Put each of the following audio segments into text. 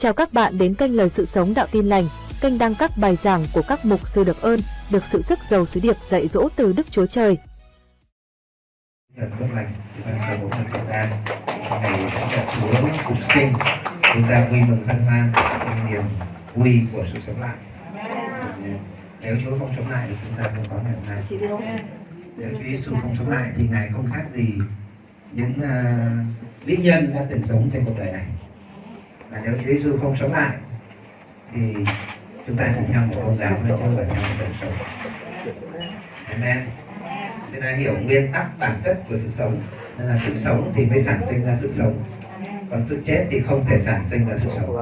Chào các bạn đến kênh Lời Sự Sống Đạo Tin Lành, kênh đăng các bài giảng của các mục sư được ơn, được sự sức giàu sứ điệp dạy dỗ từ Đức Chúa Trời. Phước lành, chúng ta cầu một chúng ta ngày Chúa phục sinh, chúng ta vui mừng hân hoan trong niềm vui của sự sống lại. Nếu Chúa không sống lại thì chúng ta không có ngày hôm nay. Nếu Chúa Giêsu không sống lại thì Ngài không khác gì những ờ, uh, vĩ nhân đã từng sống trên cuộc đời này. Và nếu Chúa Giêsu không sống lại, thì chúng ta chỉ theo một tôn giáo thôi, chứ không phải theo một đời sống. Amen. Chúng ta hiểu nguyên tắc bản chất của sự sống. Nên là sự sống thì mới sản sinh ra sự sống. Còn sự chết thì không thể sản sinh ra sự sống.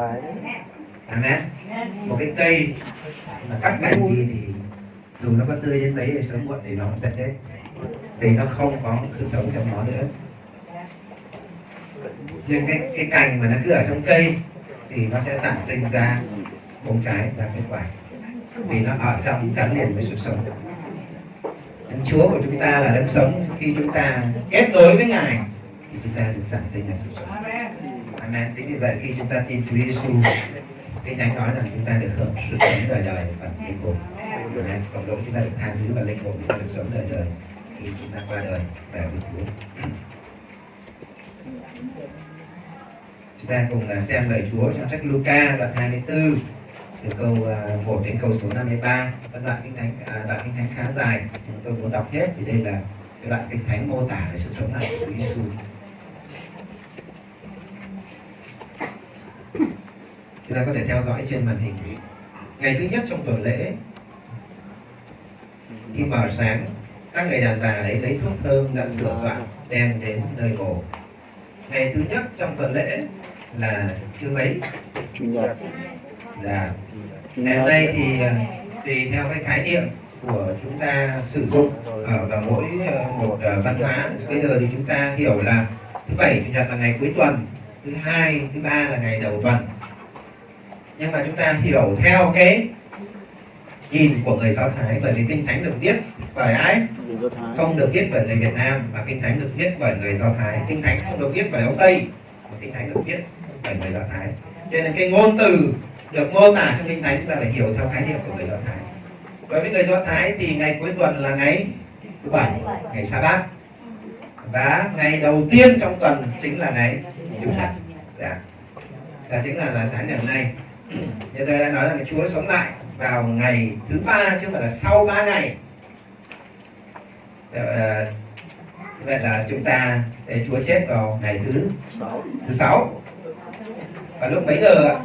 Amen. Một cái cây mà cắt cành đi thì dù nó có tươi đến mấy thì sớm muộn thì nó cũng sẽ chết. Vì nó không có sự sống trong nó nữa. Nhưng cái, cái cành mà nó cứ ở trong cây thì nó sẽ sản sinh ra bông trái và kết quả vì nó ở trong gắn liền với sự sống Đấng Chúa của chúng ta là đấng sống khi chúng ta kết nối với Ngài thì chúng ta được sản sinh ra sự sống. Amen. Chính vì vậy khi chúng ta tin Chúa Giêsu, cái thánh nói rằng chúng ta được hưởng sự sống đời đời và linh hồn. Amen. Cộng đồng chúng ta được tha thứ và linh hồn chúng ta được sống đời đời khi chúng ta qua đời về với Chúa. Chúng ta cùng à, xem lời Chúa trong sách Luca đoạn 24 từ câu à, 1 đến câu số 53 phân đoạn kinh thánh à, đoạn kinh thánh khá dài. Chúng tôi muốn đọc hết vì đây là cái đoạn kinh thánh mô tả về sự sống lại của Chúa Giêsu chúng ta có thể theo dõi trên màn hình. Ngày thứ nhất trong tuần lễ khi mở sáng các người đàn bà ấy lấy thuốc thơm đã sửa soạn đem đến nơi mổ ngày thứ nhất trong tuần lễ là thứ mấy? Chủ nhật. Dạ. Ngày hôm nay thì à, tùy theo cái khái niệm của chúng ta sử dụng ở vào mỗi à, một à, văn hóa. Bây giờ thì chúng ta hiểu là thứ bảy chủ nhật là ngày cuối tuần thứ hai thứ ba là ngày đầu tuần. Nhưng mà chúng ta hiểu theo cái nhìn của người do thái bởi vì kinh thánh được viết bởi ai không được viết bởi người việt nam và kinh thánh được viết bởi người do thái. Kinh thánh không được viết bởi ông tây, mà kinh thánh được viết bởi người do thái. Cho nên cái ngôn từ được mô tả trong kinh thánh, chúng ta phải hiểu theo khái niệm của người do thái. Đối với người do thái thì ngày cuối tuần là ngày thứ bảy, ngày sa bát. Và ngày đầu tiên trong tuần chính là ngày chủ nhật. Dạ. đó chính là là sáng ngày hôm nay. Như tôi đã nói rằng chúa sống lại vào ngày thứ ba, chứ không phải là sau ba ngày ờ, vậy là chúng ta để chúa chết vào ngày thứ thứ sáu. Và lúc mấy giờ ạ?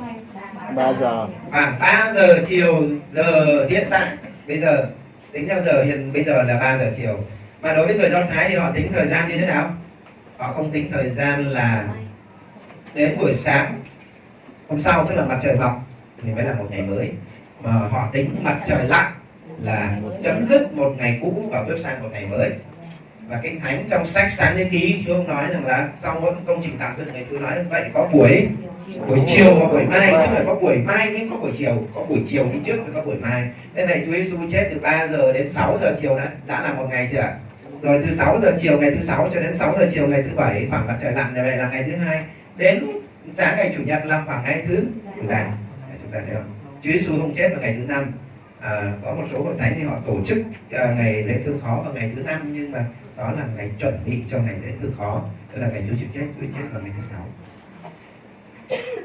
3 giờ. Khoảng 3 giờ chiều giờ hiện tại. Bây giờ tính theo giờ hiện bây giờ là 3 giờ chiều. Mà đối với người do thái thì họ tính thời gian như thế nào? Họ không tính thời gian là đến buổi sáng hôm sau tức là mặt trời mọc thì mới là một ngày mới. Mà họ tính mặt trời lặn là chấm dứt một ngày cũ và bước sang một ngày mới. Và kinh thánh trong sách sáng thế ký chúa nói rằng là sau mỗi công trình tạo dựng này chúa nói vậy có buổi buổi chiều và buổi mai, chứ không phải có buổi mai, nhưng có buổi chiều, có buổi chiều đi trước và có buổi mai. Nên này chúa giêsu chết từ 3 giờ đến 6 giờ chiều đã đã là một ngày chưa rồi từ 6 giờ chiều, ngày thứ sáu cho đến 6 giờ chiều, ngày thứ bảy, khoảng mặt trời lặn như vậy là ngày thứ hai. Đến sáng ngày chủ nhật là khoảng ngày thứ thứ bảy chúng ta thấy không? Chúa giêsu không chết vào ngày thứ năm à, có một số hội thánh thì họ tổ chức à, ngày lễ thương khó vào ngày thứ năm nhưng mà đó là ngày chuẩn bị cho ngày lễ thương khó. Tức là ngày chúa chịu chết chúa chết vào ngày thứ sáu.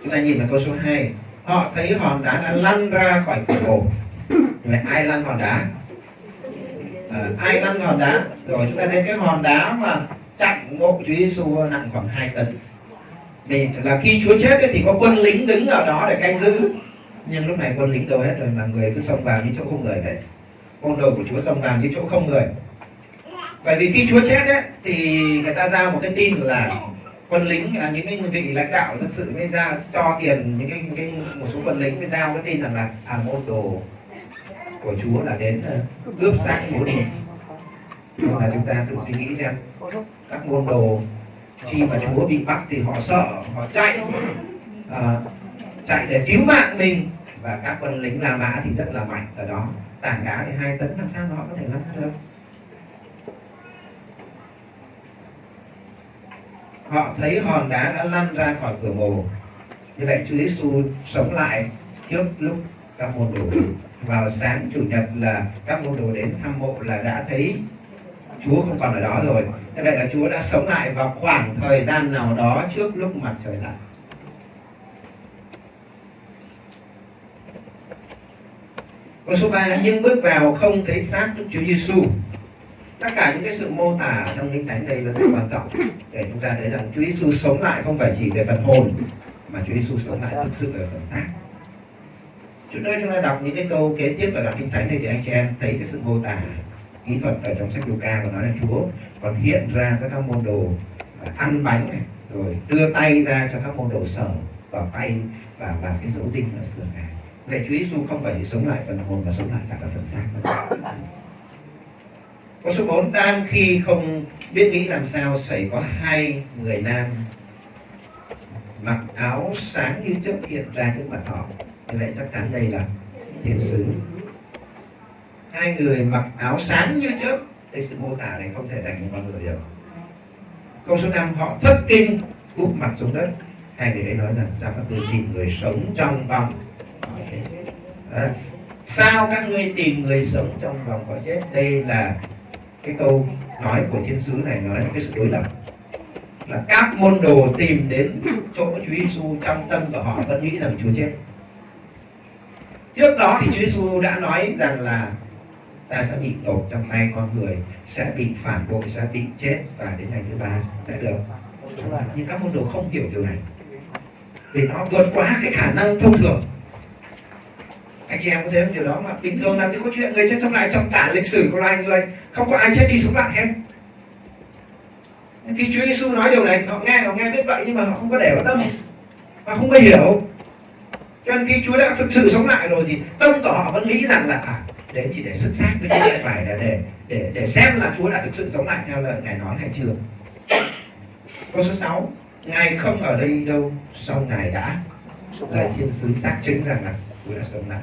Chúng ta nhìn vào câu số 2 họ thấy hòn đá đã lăn ra khỏi cửa mộ vậy ai lăn hòn đá? À, ai lăn hòn đá? Rồi chúng ta thấy cái hòn đá mà chặn mộ Chúa Giêsu nặng khoảng 2 tấn. Vì là khi Chúa chết thì có quân lính đứng ở đó để canh giữ nhưng lúc này quân lính đâu hết rồi mà người cứ xông vào như chỗ không người vậy. Con đầu của Chúa xông vào như chỗ không người. Bởi vì khi Chúa chết đấy thì người ta ra một cái tin là quân lính à, những cái vị lãnh đạo dân sự mới ra cho tiền những cái, cái một số quân lính mới giao cái tin rằng là à môn đồ của Chúa là đến uh, cướp xác bố đi nhưng mà chúng ta tự suy nghĩ xem các môn đồ khi mà Chúa bị bắt thì họ sợ họ chạy. À, chạy để cứu mạng mình. Và các quân lính La Mã thì rất là mạnh ở đó. Tảng đá thì hai tấn, làm sao mà họ có thể lăn ra được? Họ thấy hòn đá đã lăn ra khỏi cửa mồ. Như vậy Chúa Giêsu sống lại trước lúc các môn đồ. Vào sáng chủ nhật là các môn đồ đến thăm mộ là đã thấy Chúa không còn ở đó rồi. Như vậy là Chúa đã sống lại vào khoảng thời gian nào đó trước lúc mặt trời lặn. Câu số 3 nhưng bước vào không thấy xác Đức Chúa Giêsu. Tất cả những cái sự mô tả trong kinh thánh đây là rất quan trọng để chúng ta thấy rằng Chúa Giêsu sống lại không phải chỉ về phần hồn, mà Chúa Giêsu sống lại thực sự về phần xác. Chúng tôi chúng ta đọc những cái câu kế tiếp ở đoạn kinh thánh này thì anh chị em thấy cái sự mô tả kỹ thuật ở trong sách Luca và nói là Chúa còn hiện ra các các môn đồ ăn bánh này, rồi đưa tay ra cho các môn đồ sở vào tay và vào cái dấu đinh ở sườn này Vậy Chúa Giêsu không phải chỉ sống lại phần hồn mà sống lại cả cả phần xác nữa. Câu số 4 đang khi không biết nghĩ làm sao xảy có hai người nam mặc áo sáng như trước hiện ra trước mặt họ. Như vậy chắc chắn đây là thiên sứ. Hai người mặc áo sáng như trước. Đây sự mô tả này không thể thành một con người được. Câu số 5 họ thất kinh, úp mặt xuống đất. Hai người ấy nói rằng sao các tôi tìm người sống trong vòng à, sao các ngươi tìm người sống trong vòng cõi chết? Đây là cái câu nói của thiên sứ này nói là cái sự đối lập. Là các môn đồ tìm đến chỗ Chúa Giêsu trong tâm của họ vẫn nghĩ rằng Chúa chết. Trước đó thì Chúa Giêsu đã nói rằng là ta sẽ bị nộp trong tay con người sẽ bị phản bội sẽ bị chết và đến ngày thứ ba sẽ được. Nhưng các môn đồ không hiểu điều này. Vì nó vượt quá cái khả năng thông thường anh chị em có thấy điều đó mà bình thường làm gì có chuyện người chết sống lại trong cả lịch sử của loài người. Không có ai chết đi sống lại hết. Khi Chúa Giêsu nói điều này họ nghe họ nghe biết vậy nhưng mà họ không có để vào tâm. Và không có hiểu. Cho nên khi Chúa đã thực sự sống lại rồi thì tâm của họ vẫn nghĩ rằng là à, đấy chỉ để sức xác với chứ phải là để để để xem là Chúa đã thực sự sống lại theo lời ngài nói hay chưa. Câu số 6 ngài không ở đây đâu sau ngài đã. Lời thiên sứ xác chứng rằng là Chúa đã sống lại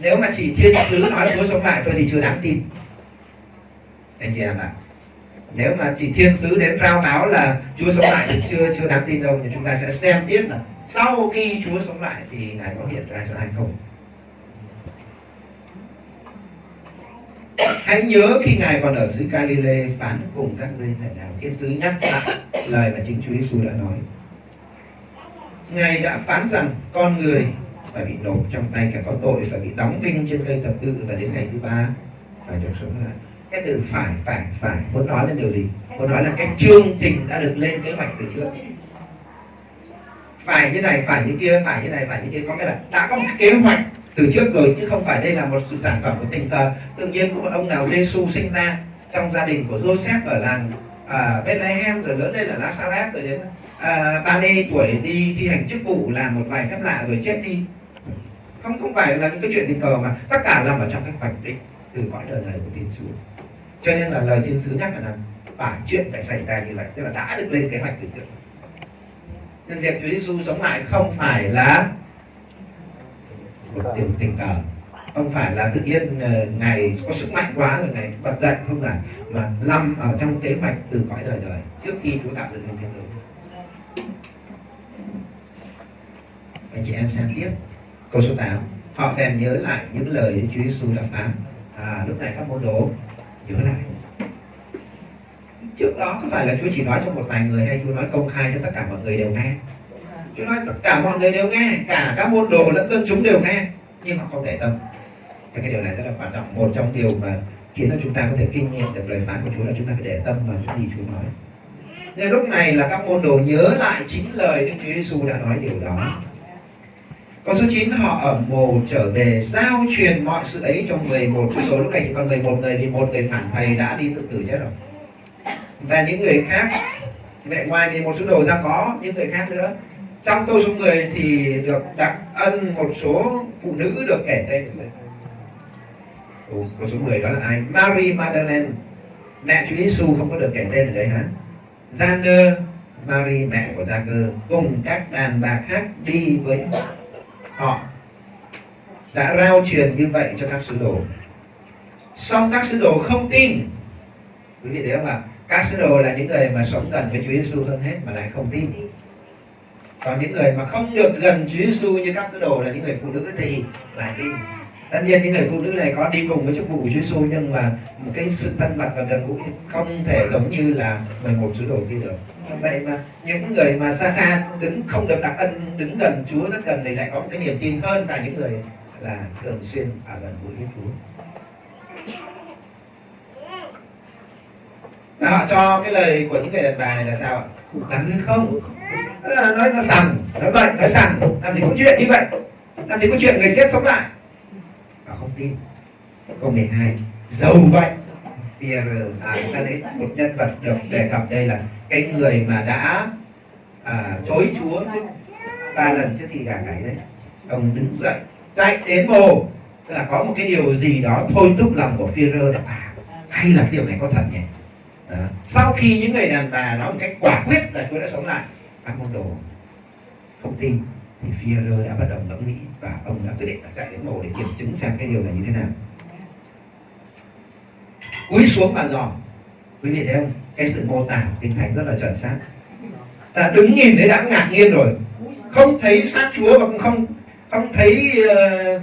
nếu mà chỉ thiên sứ nói Chúa sống lại thôi thì chưa đáng tin. Anh chị em ạ. Nếu mà chỉ thiên sứ đến rao báo là Chúa sống lại thì chưa chưa đáng tin đâu, nhưng chúng ta sẽ xem tiếp là sau khi Chúa sống lại thì ngài có hiện ra cho hay không? Hãy nhớ khi ngài còn ở xứ Galilee phán cùng các ngươi lại nào thiên sứ nhắc lại lời mà chính Chúa Giêsu đã nói. Ngài đã phán rằng, con người phải bị nộp trong tay kẻ có tội phải bị đóng đinh trên cây thập tự và đến ngày thứ ba phải được sống lại. Cái từ phải phải phải muốn nói lên điều gì? Muốn nói là cái chương trình đã được lên kế hoạch từ trước. Phải như này phải như kia phải như này phải như kia. Có nghĩa là đã có một kế hoạch từ trước rồi chứ không phải đây là một sự sản phẩm của tình cờ. Tự nhiên có một ông nào Giêsu sinh ra trong gia đình của Joseph ở làng à, Bethlehem rồi lớn lên ở Nazareth rồi đến à, 30 tuổi đi thi hành chức vụ làm một vài phép lạ rồi chết đi không không phải là những cái chuyện tình cờ mà. Tất cả nằm ở trong cái hoạch định từ cõi đời này của thiên sứ. Cho nên là lời thiên sứ nhắc là phải chuyện phải xảy ra như vậy. Tức là đã được lên kế hoạch từ trước. Nên việc Chúa Giêsu sống lại không phải là một điều tình cờ. Không phải là tự nhiên ờ, ngày có sức mạnh quá rồi ngày bật dậy, không phải, mà nằm ở trong kế hoạch từ cõi đời đời trước khi Chúa tạo dựng nên thế giới. Anh chị em xem tiếp câu số 8 họ bèn nhớ lại những lời Đức Chúa Giêsu đã phán à lúc này các môn đồ, nhớ lại. Trước đó có phải là Chúa chỉ nói cho một vài người hay Chúa nói công khai cho tất cả mọi người đều nghe? Chúa nói tất cả mọi người đều nghe, cả các môn đồ lẫn dân chúng đều nghe, nhưng họ không để tâm. Thì cái điều này rất là quan trọng, một trong điều mà khiến cho chúng ta có thể kinh nghiệm được lời phán của Chúa là chúng ta phải để tâm vào những gì Chúa nói. Nên lúc này là các môn đồ nhớ lại chính lời Đức Chúa Giêsu đã nói điều đó. Câu số 9 họ ở mồ trở về giao truyền mọi sự ấy cho 11 sứ lúc này chỉ còn 11 người vì một người phản thầy đã đi tự tử chết rồi. Và những người khác vậy ngoài 11 sứ đồ ra có những người khác nữa. Trong câu số 10 thì được đặc ân một số phụ nữ được kể tên. Ủa, câu số 10 đó là ai? Mary Magdalene. Mẹ Chúa Giêsu không có được kể tên ở đây hả? Gianner Mary mẹ của Gia Cơ cùng các đàn bà khác đi với họ đã rao truyền như vậy cho các sứ đồ. Song các sứ đồ không tin. Quý vị thấy không ạ? Các sứ đồ là những người mà sống gần với Chúa Giêsu hơn hết mà lại không tin. Còn những người mà không được gần Chúa Giêsu như các sứ đồ là những người phụ nữ thì lại tin. Tất nhiên những người phụ nữ này có đi cùng với chức vụ của Chúa Giêsu nhưng mà một cái sự thân mật và gần gũi không thể giống như là 11 sứ đồ kia được vậy mà những người mà xa xa đứng không được đặc ân đứng gần Chúa rất gần thì lại có một cái niềm tin hơn là những người là thường xuyên ở gần gũi với Chúa. Và họ cho cái lời của những người đàn bà này là sao ạ? Là hư không? Đó là nói nó sằng nói vậy nói sằng. Làm gì có chuyện như vậy? Làm gì có chuyện người chết sống lại? Họ không tin. Câu 12 dầu vậy. Pierre à, chúng ta thấy một nhân vật được đề cập đây là cái người mà đã à, chối Chúa trước ba lần trước khi gà gáy đấy ông đứng dậy chạy đến mồ tức là có một cái điều gì đó thôi thúc lòng của Führer là à hay là cái điều này có thật nhỉ? Đó. sau khi những người đàn bà nói một cách quả quyết là Chúa đã sống lại các môn đồ không tin thì Führer đã bắt đầu ngẫm nghĩ và ông đã quyết định là chạy đến mồ để kiểm chứng xem cái điều này như thế nào. Cúi xuống mà dòm quý vị thấy không? Cái sự mô tả kinh thánh rất là chuẩn xác. Ta đứng nhìn thấy đã ngạc nhiên rồi. Không thấy xác chúa và cũng không không thấy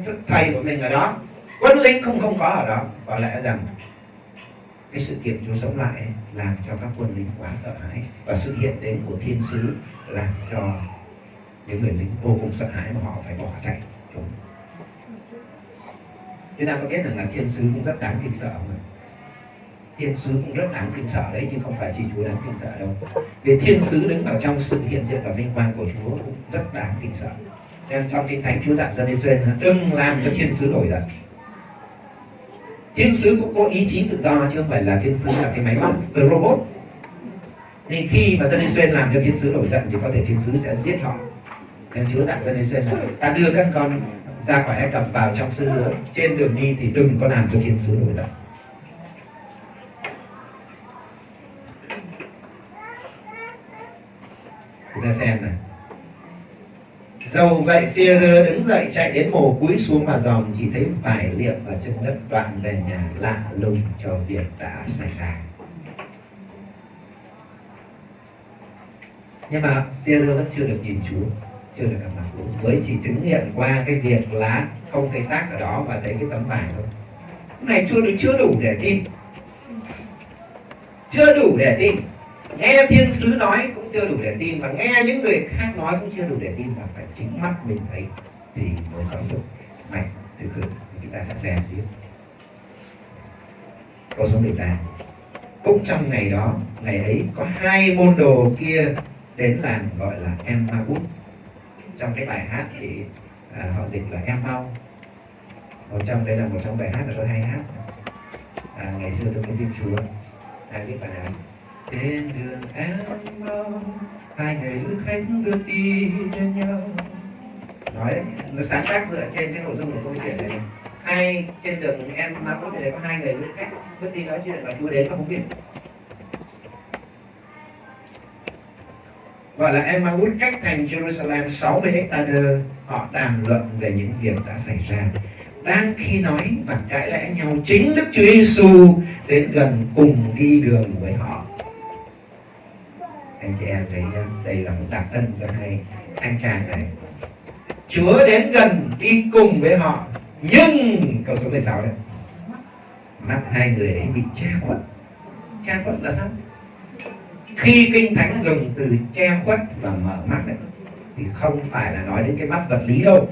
uh, thầy của mình ở đó. Quân lính không không có ở đó. Có lẽ rằng cái sự kiện chúa sống lại làm cho các quân lính quá sợ hãi và sự hiện đến của thiên sứ làm cho những người lính vô cùng sợ hãi mà họ phải bỏ chạy. Chúng ta có biết rằng là thiên sứ cũng rất đáng kinh sợ không ạ? Thiên sứ cũng rất đáng kinh sợ đấy, chứ không phải chỉ chúa đáng kinh sợ đâu. Vì thiên sứ đứng ở trong sự hiện diện và vinh quang của chúa cũng rất đáng kinh sợ. Nên trong kinh thánh chúa dặn dân Israel đừng làm cho thiên sứ nổi giận. Thiên sứ cũng có ý chí tự do, chứ không phải là thiên sứ là cái máy móc, cái robot. Nên khi mà dân Israel làm cho thiên sứ nổi giận thì có thể thiên sứ sẽ giết họ. Nên chúa dặn dân Israel là, ta đưa các con ra khỏi Ai Cập vào trong sư hứa, trên đường đi thì đừng có làm cho thiên sứ nổi giận. Chúng ta xem này. Dầu vậy Führer đứng dậy chạy đến mồ cúi xuống mà dòm chỉ thấy vải liệm và chân đất đoạn về nhà lạ lùng cho việc đã xảy ra. Nhưng mà Führer vẫn chưa được nhìn Chúa, chưa được gặp mặt Chúa. Mới chỉ chứng nghiệm qua cái việc lá không thấy xác ở đó và thấy cái tấm vải thôi. Cái này chưa được, chưa đủ để tin. Chưa đủ để tin nghe thiên sứ nói cũng chưa đủ để tin và nghe những người khác nói cũng chưa đủ để tin và phải chính mắt mình thấy thì mới có sức mạnh thực sự. Chúng ta sẽ xem tiếp. Câu số 18 cũng trong ngày đó ngày ấy có hai môn đồ kia đến làng gọi là em Emmaus trong cái bài hát thì à, họ dịch là em mau một trong đây là một trong bài hát là tôi hay hát. À, ngày xưa tôi mới tin chúa. Ai biết bài này? Trên đường em mong, hai người lữ khách bước đi bên nhau. Nói nó sáng tác dựa trên cái nội dung của câu chuyện này hai trên đường em mà có thể có hai người lữ khách bước đi nói chuyện và chúa đến mà không biết gọi là Emmaus cách thành Jerusalem 60 hectare họ đàm luận về những việc đã xảy ra. Đang khi nói và cãi lẽ nhau, chính Đức Chúa Giêsu đến gần cùng đi đường với họ anh chị em thấy nhá, đây là một đặc ân cho hai anh chàng này. Chúa đến gần đi cùng với họ, nhưng, câu số 16 đây. Mắt hai người ấy bị che khuất che khuất là sao khi kinh thánh dùng từ che khuất và mở mắt đấy thì không phải là nói đến cái mắt vật lý đâu,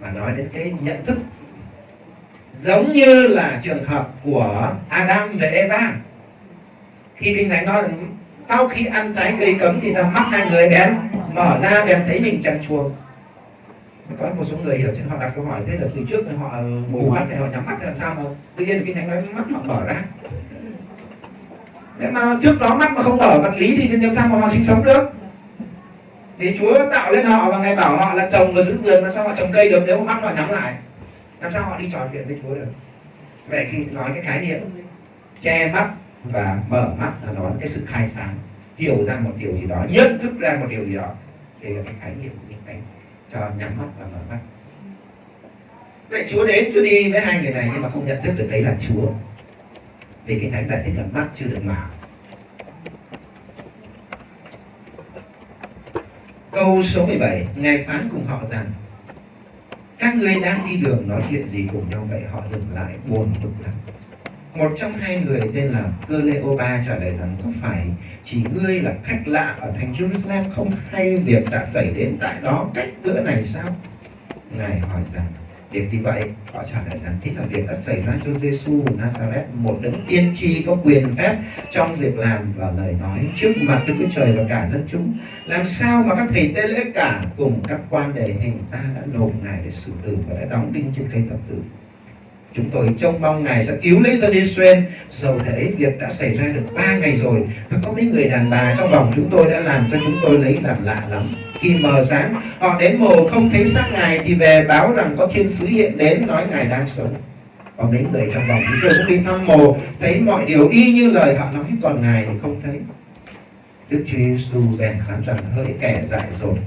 mà nói đến cái nhận thức. Giống như là trường hợp của Adam và Eva. Khi kinh thánh nói sau khi ăn trái cây cấm thì ra mắt hai người bén mở ra bèn thấy mình trần chuồng. Có một số người hiểu chứ họ đặt câu hỏi thế là từ trước thì họ mù mắt thì họ nhắm mắt làm sao mà? Tự nhiên kinh thánh nói mắt họ mở ra. Nếu mà trước đó mắt mà không mở vật lý thì làm sao mà họ sinh sống được? Thì Chúa tạo lên họ và ngài bảo họ là trồng và giữ vườn mà sao họ trồng cây được nếu mà mắt họ nhắm lại? Làm sao họ đi trò chuyện với Chúa được? Vậy khi nói cái khái niệm che mắt và mở mắt là đón cái sự khai sáng. Hiểu ra một điều gì đó nhận thức ra một điều gì đó. Đây là cái khái niệm của kinh thánh cho nhắm mắt và mở mắt. Vậy Chúa đến Chúa đi với hai người này nhưng mà không nhận thức được đấy là Chúa. Vì kinh thánh giải thích là mắt chưa được mở. Câu số 17, Ngài phán cùng họ rằng Các ngươi đang đi đường nói chuyện gì cùng nhau vậy? Họ dừng lại buồn bực lắm. Một trong hai người tên là Cleopa trả lời rằng có phải chỉ ngươi là khách lạ ở thành Jerusalem không hay việc đã xảy đến tại đó cách bữa này sao? Ngài hỏi rằng để vì vậy, họ trả lời rằng thế là việc đã xảy ra cho Giêsu Nazareth, một đấng tiên tri có quyền phép trong việc làm và lời nói trước mặt Đức Chúa Trời và cả dân chúng. Làm sao mà các thầy tế lễ cả cùng các quan đề hình ta đã nộp Ngài để xử tử và đã đóng đinh trên cây thập tự? Chúng tôi trông mong Ngài sẽ cứu lấy dân Israel. Dầu thế, việc đã xảy ra được ba ngày rồi, và có mấy người đàn bà trong vòng chúng tôi đã làm cho chúng tôi lấy làm lạ lắm. Khi mờ sáng, họ đến mồ không thấy xác ngài thì về báo rằng có thiên sứ hiện đến nói ngài đang sống. Có mấy người trong vòng chúng tôi cũng đi thăm mồ, thấy mọi điều y như lời họ nói, còn ngài thì không thấy. Đức chúa giêsu bèn phán rằng hỡi kẻ dại dột,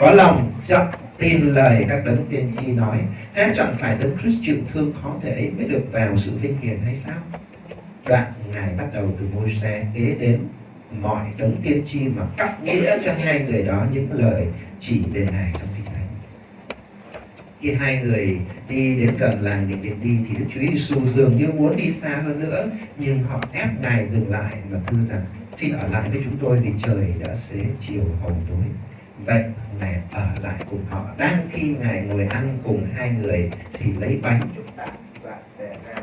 có lòng chậm tin lời các đấng tiên tri nói há chẳng phải đấng Christ chịu thương khó thể ấy mới được vào sự vinh hiển hay sao? Đoạn ngài bắt đầu từ môi xe kế đến mọi đấng tiên tri mà cắt nghĩa cho hai người đó những lời chỉ về ngài trong kinh thánh. Khi hai người đi đến gần làng định điện đi thì đức chúa giêsu dường như muốn đi xa hơn nữa, nhưng họ ép ngài dừng lại và thưa rằng, xin ở lại với chúng tôi vì trời đã xế chiều hồng tối. Vậy ngài ở lại cùng họ. Đang khi ngài ngồi ăn cùng hai người thì lấy bánh chúng ta và bẻ ra.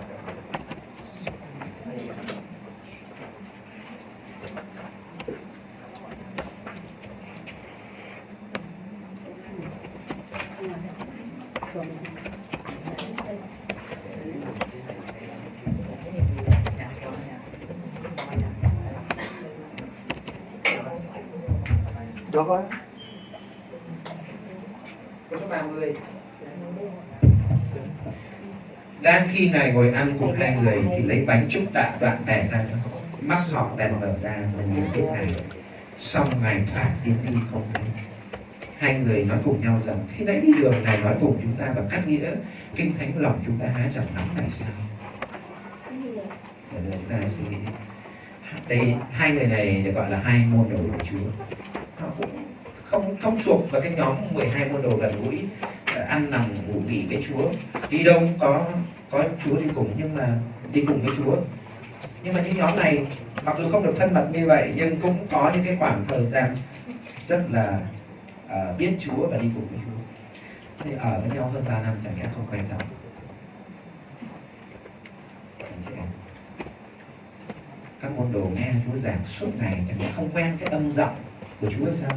Đó có người Đang khi này ngồi ăn cùng hai người thì lấy bánh chúc tạ đoạn bè ra cho. Mắt họ bèn mở ra và nhìn thấy này, Xong Ngài thoát tiến đi không thấy. Hai người nói cùng nhau rằng khi nãy đi đường Ngài nói cùng chúng ta và cắt nghĩa kinh thánh lòng chúng ta há chẳng nóng này sao? Để chúng ta suy nghĩ. Đây hai người này được gọi là hai môn đồ của Chúa. Họ cũng không không thuộc vào cái nhóm 12 môn đồ gần gũi ờ, ăn nằm ngủ nghỉ với Chúa. Đi đâu có có Chúa đi cùng nhưng mà đi cùng với Chúa. Nhưng mà những nhóm này mặc dù không được thân mật như vậy nhưng cũng có những cái khoảng thời gian rất là uh, biết Chúa và đi cùng với Chúa. Thì ở với nhau hơn 3 năm chẳng lẽ không quen nhau các môn đồ nghe Chúa giảng suốt ngày chẳng lẽ không quen cái âm giọng của Chúa sao?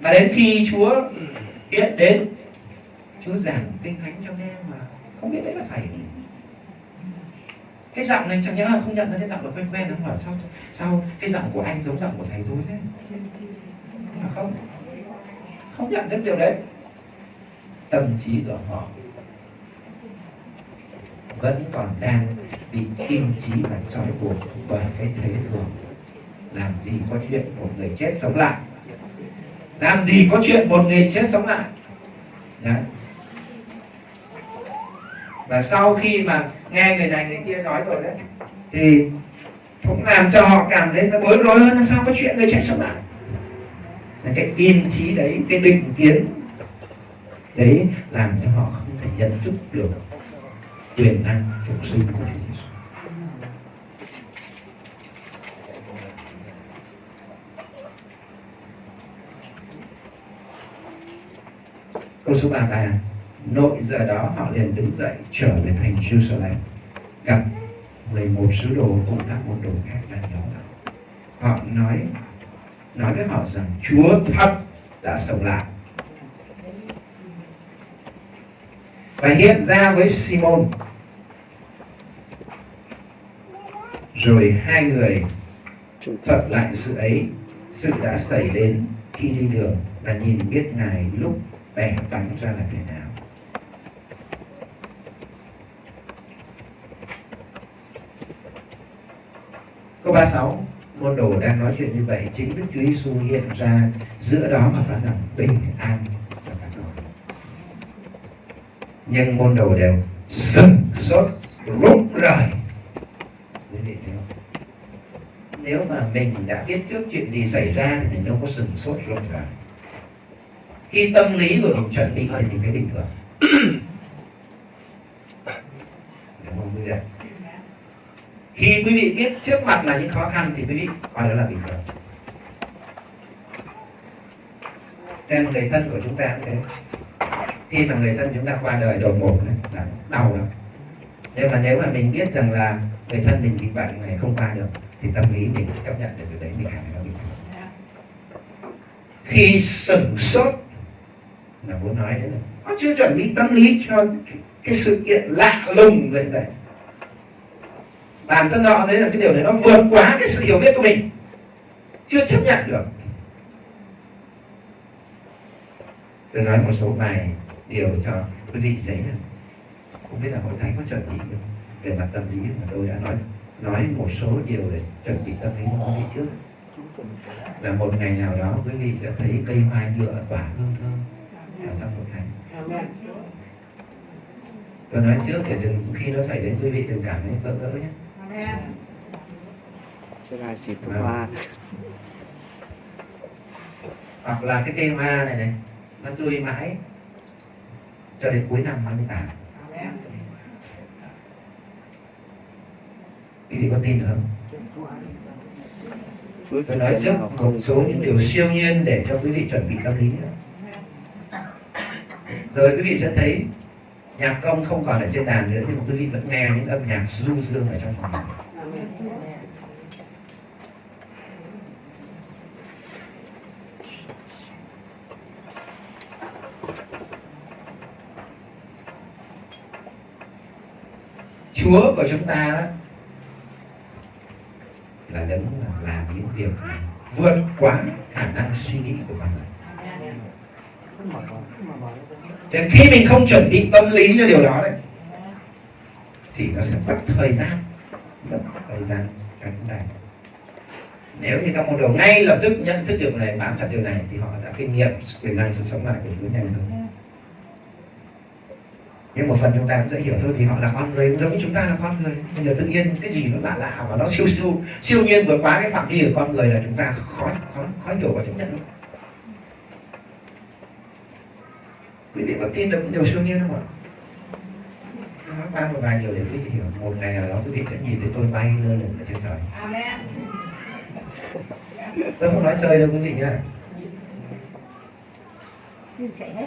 Và đến khi Chúa biết đến, Chúa giảng kinh thánh cho nghe mà không biết đấy là thầy cái giọng này chẳng nhẽ không nhận ra cái giọng là quen quen không hỏi sao sao cái giọng của anh giống giọng của thầy tôi thế? Mà không? Không nhận thức điều đấy. Tâm trí của họ vẫn còn đang bị kim trí và trói buộc bởi cái thế thường làm gì có chuyện một người chết sống lại? Làm gì có chuyện một người chết sống lại. Đấy. và sau khi mà nghe người này người kia nói rồi đấy, thì cũng làm cho họ cảm thấy nó bối rối hơn, làm sao có chuyện người chết sống lại. Là cái yên trí đấy, cái định kiến đấy làm cho họ không thể nhận thức được quyền năng phục sinh của Chúa Giêsu câu số 33 nội giờ đó họ liền đứng dậy trở về thành Jerusalem. Gặp 11 sứ đồ cùng các môn đồ khác đang nhóm lại. Họ nói nói với họ rằng, Chúa thật đã sống lại. Và hiện ra với Simon. Rồi hai người thuật lại sự ấy, sự đã xảy đến khi đi đường và nhìn biết ngài lúc bèn bánh ra là thế nào? Câu 36 môn đồ đang nói chuyện như vậy chính Đức Chúa Giêsu hiện ra giữa đó mà phán rằng bình an cho các con. Nhưng môn đồ đều sừng sốt rụng rời. Quý vị thấy không? Nếu mà mình đã biết trước chuyện gì xảy ra thì mình đâu có sừng sốt rụng rời khi tâm lý của mình chuẩn bị thì mình thấy bình thường. Khi quý vị biết trước mặt là những khó khăn thì quý vị coi đó là bình thường. Nên người thân của chúng ta cũng thế. Khi mà người thân chúng ta qua đời đột ngột này, là đau lắm. Nhưng mà nếu mà mình biết rằng là người thân mình bị bệnh này không qua được thì tâm lý mình chấp nhận được điều đấy mình cảm thấy nó bình thường. Khi sửng sốt là muốn nói đấy. Là có chưa chuẩn bị tâm lý cho cái, cái sự kiện lạ lùng vậy đấy bản thân họ đấy là cái điều này nó vượt quá cái sự hiểu biết của mình. Chưa chấp nhận được. Tôi nói một số bài điều cho quý vị dễ hơn. Không biết là hội thánh có chuẩn bị không? về mặt tâm lý mà tôi đã nói nói một số điều để chuẩn bị tâm lý cho quý trước. Là một ngày nào đó quý vị sẽ thấy cây hoa nhựa tỏa hương thơm ở trong hội thánh tôi nói trước để đừng khi nó xảy đến quý vị đừng cảm thấy bỡ ngỡ nhé. Chứ là chỉ tu hoa. Hoặc là cái cây hoa này này nó tươi mãi cho đến cuối năm nó mới tàn quý vị có tin được không? Tôi nói trước một số những điều siêu nhiên để cho quý vị chuẩn bị tâm lý nữa rồi quý vị sẽ thấy nhạc công không còn ở trên đàn nữa, nhưng mà quý vị vẫn nghe những âm nhạc du dương ở trong phòng này. Chúa của chúng ta đó là đấng làm những việc vượt quá khả năng suy nghĩ của bạn người. Nên khi mình không chuẩn bị tâm lý cho điều đó đấy thì nó sẽ mất thời gian, mất thời gian cho chúng nếu như các môn đồ ngay lập tức nhận thức điều này, bám chặt điều này, thì họ đã kinh nghiệm quyền năng sự sống lại của chúng nhanh hơn. Nhưng một phần chúng ta cũng dễ hiểu thôi, vì họ là con người giống như chúng ta là con người. Bây giờ tự nhiên cái gì nó lạ lạ và nó siêu siêu siêu nhiên vượt quá cái phạm vi của con người là chúng ta khó khó khó hiểu và chấp nhận luôn. Quý vị có tin được những điều siêu nhiên không ạ? Nói ba một vài điều để quý vị hiểu. Một ngày nào đó quý vị sẽ nhìn thấy tôi bay lơ lửng ở trên trời. Tôi không nói chơi đâu quý vị nhé chạy hết.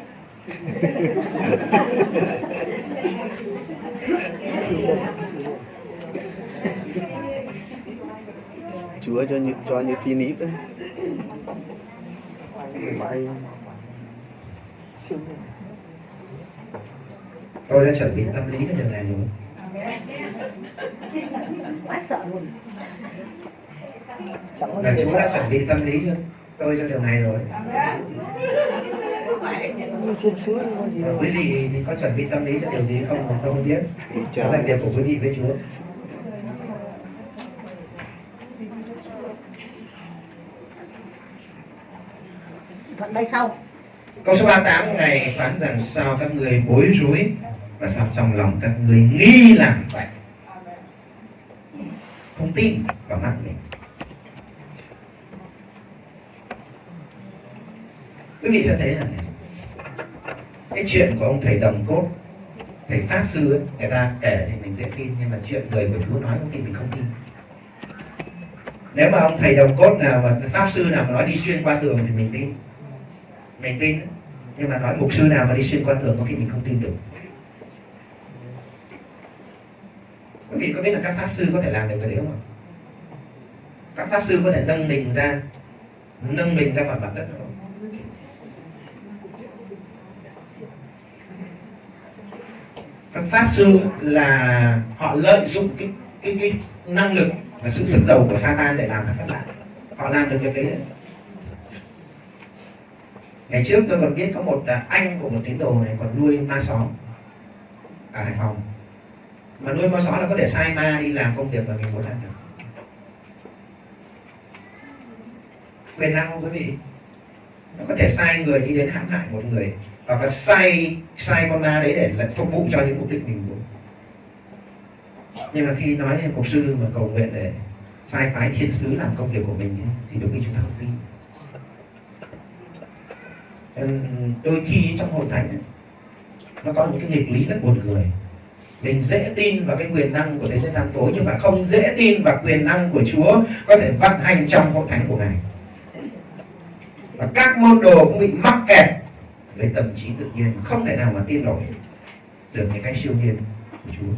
Chúa cho như cho như phi nít đấy. Bay. Siêu nhiên tôi đã chuẩn bị tâm lý cái điều này rồi. Quá sợ luôn. Là Chúa đã chuẩn bị tâm lý cho tôi cho điều này rồi. Quý vị thì có chuẩn bị tâm lý cho điều gì không mà tôi không biết. Đó là việc của quý vị với Chúa. Thuận đây sau. Câu số 38 Ngài phán rằng sao các người bối rối và sao? Trong lòng các người nghi làm vậy. Không tin vào mắt mình. Quý vị sẽ thấy là này, cái chuyện của ông thầy đồng cốt thầy pháp sư ấy, người ta kể thì mình dễ tin nhưng mà chuyện người của chúa nói có khi mình không tin. Nếu mà ông thầy đồng cốt nào mà pháp sư nào mà nói đi xuyên qua tường thì mình tin. Mình tin nhưng mà nói mục sư nào mà đi xuyên qua tường có khi mình không tin được. Quý vị có biết là các pháp sư có thể làm được cái đấy không ạ? Các pháp sư có thể nâng mình ra, nâng mình ra khỏi mặt đất không? Các pháp sư là họ lợi dụng cái cái cái năng lực và sự sức giàu của Satan để làm các phép lạ họ làm được việc đấy đấy. Ngày trước tôi còn biết có một à, anh của một tín đồ này còn nuôi ma sói ở Hải Phòng mà nuôi con sói là có thể sai ma đi làm công việc mà mình muốn làm được. Quyền năng không quý vị? Nó có thể sai người đi đến hãm hại một người, hoặc là sai sai con ma đấy để là phục vụ cho những mục đích mình muốn. Nhưng mà khi nói đến mục sư mà cầu nguyện để sai phái thiên sứ làm công việc của mình thì đúng như chúng ta không tin đôi khi trong hội thánh nó có những cái nghịch lý rất buồn cười mình dễ tin vào cái quyền năng của thế giới tam tối, nhưng mà không dễ tin vào quyền năng của Chúa có thể vận hành trong hội thánh của Ngài. Và các môn đồ cũng bị mắc kẹt về tâm trí tự nhiên, không thể nào mà tin nổi được những cái siêu nhiên của Chúa.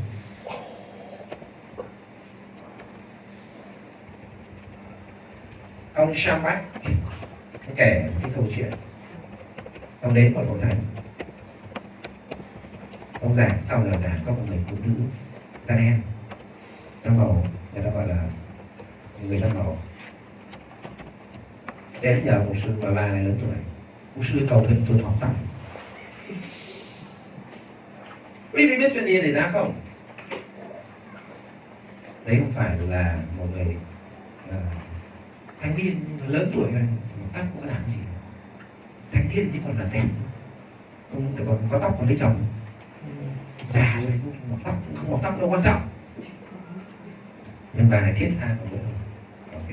Ông Shambach kể cái câu chuyện, ông đến một hội thánh ông già sau giờ già có một người phụ nữ da đen da màu người ta gọi là người da màu. Đến nhờ một sư bà bà này lớn tuổi một sư cầu nguyện tôi mọc tóc quý vị biết chuyện gì xảy ra không? Đấy không phải là một người uh, thanh niên lớn tuổi này tóc cũng có làm gì. Thanh niên thì còn là đẹp không còn có tóc còn lấy chồng già rồi mọc tóc không mọc tóc đâu quan trọng. Nhưng bà này thiết tha còn nữa ok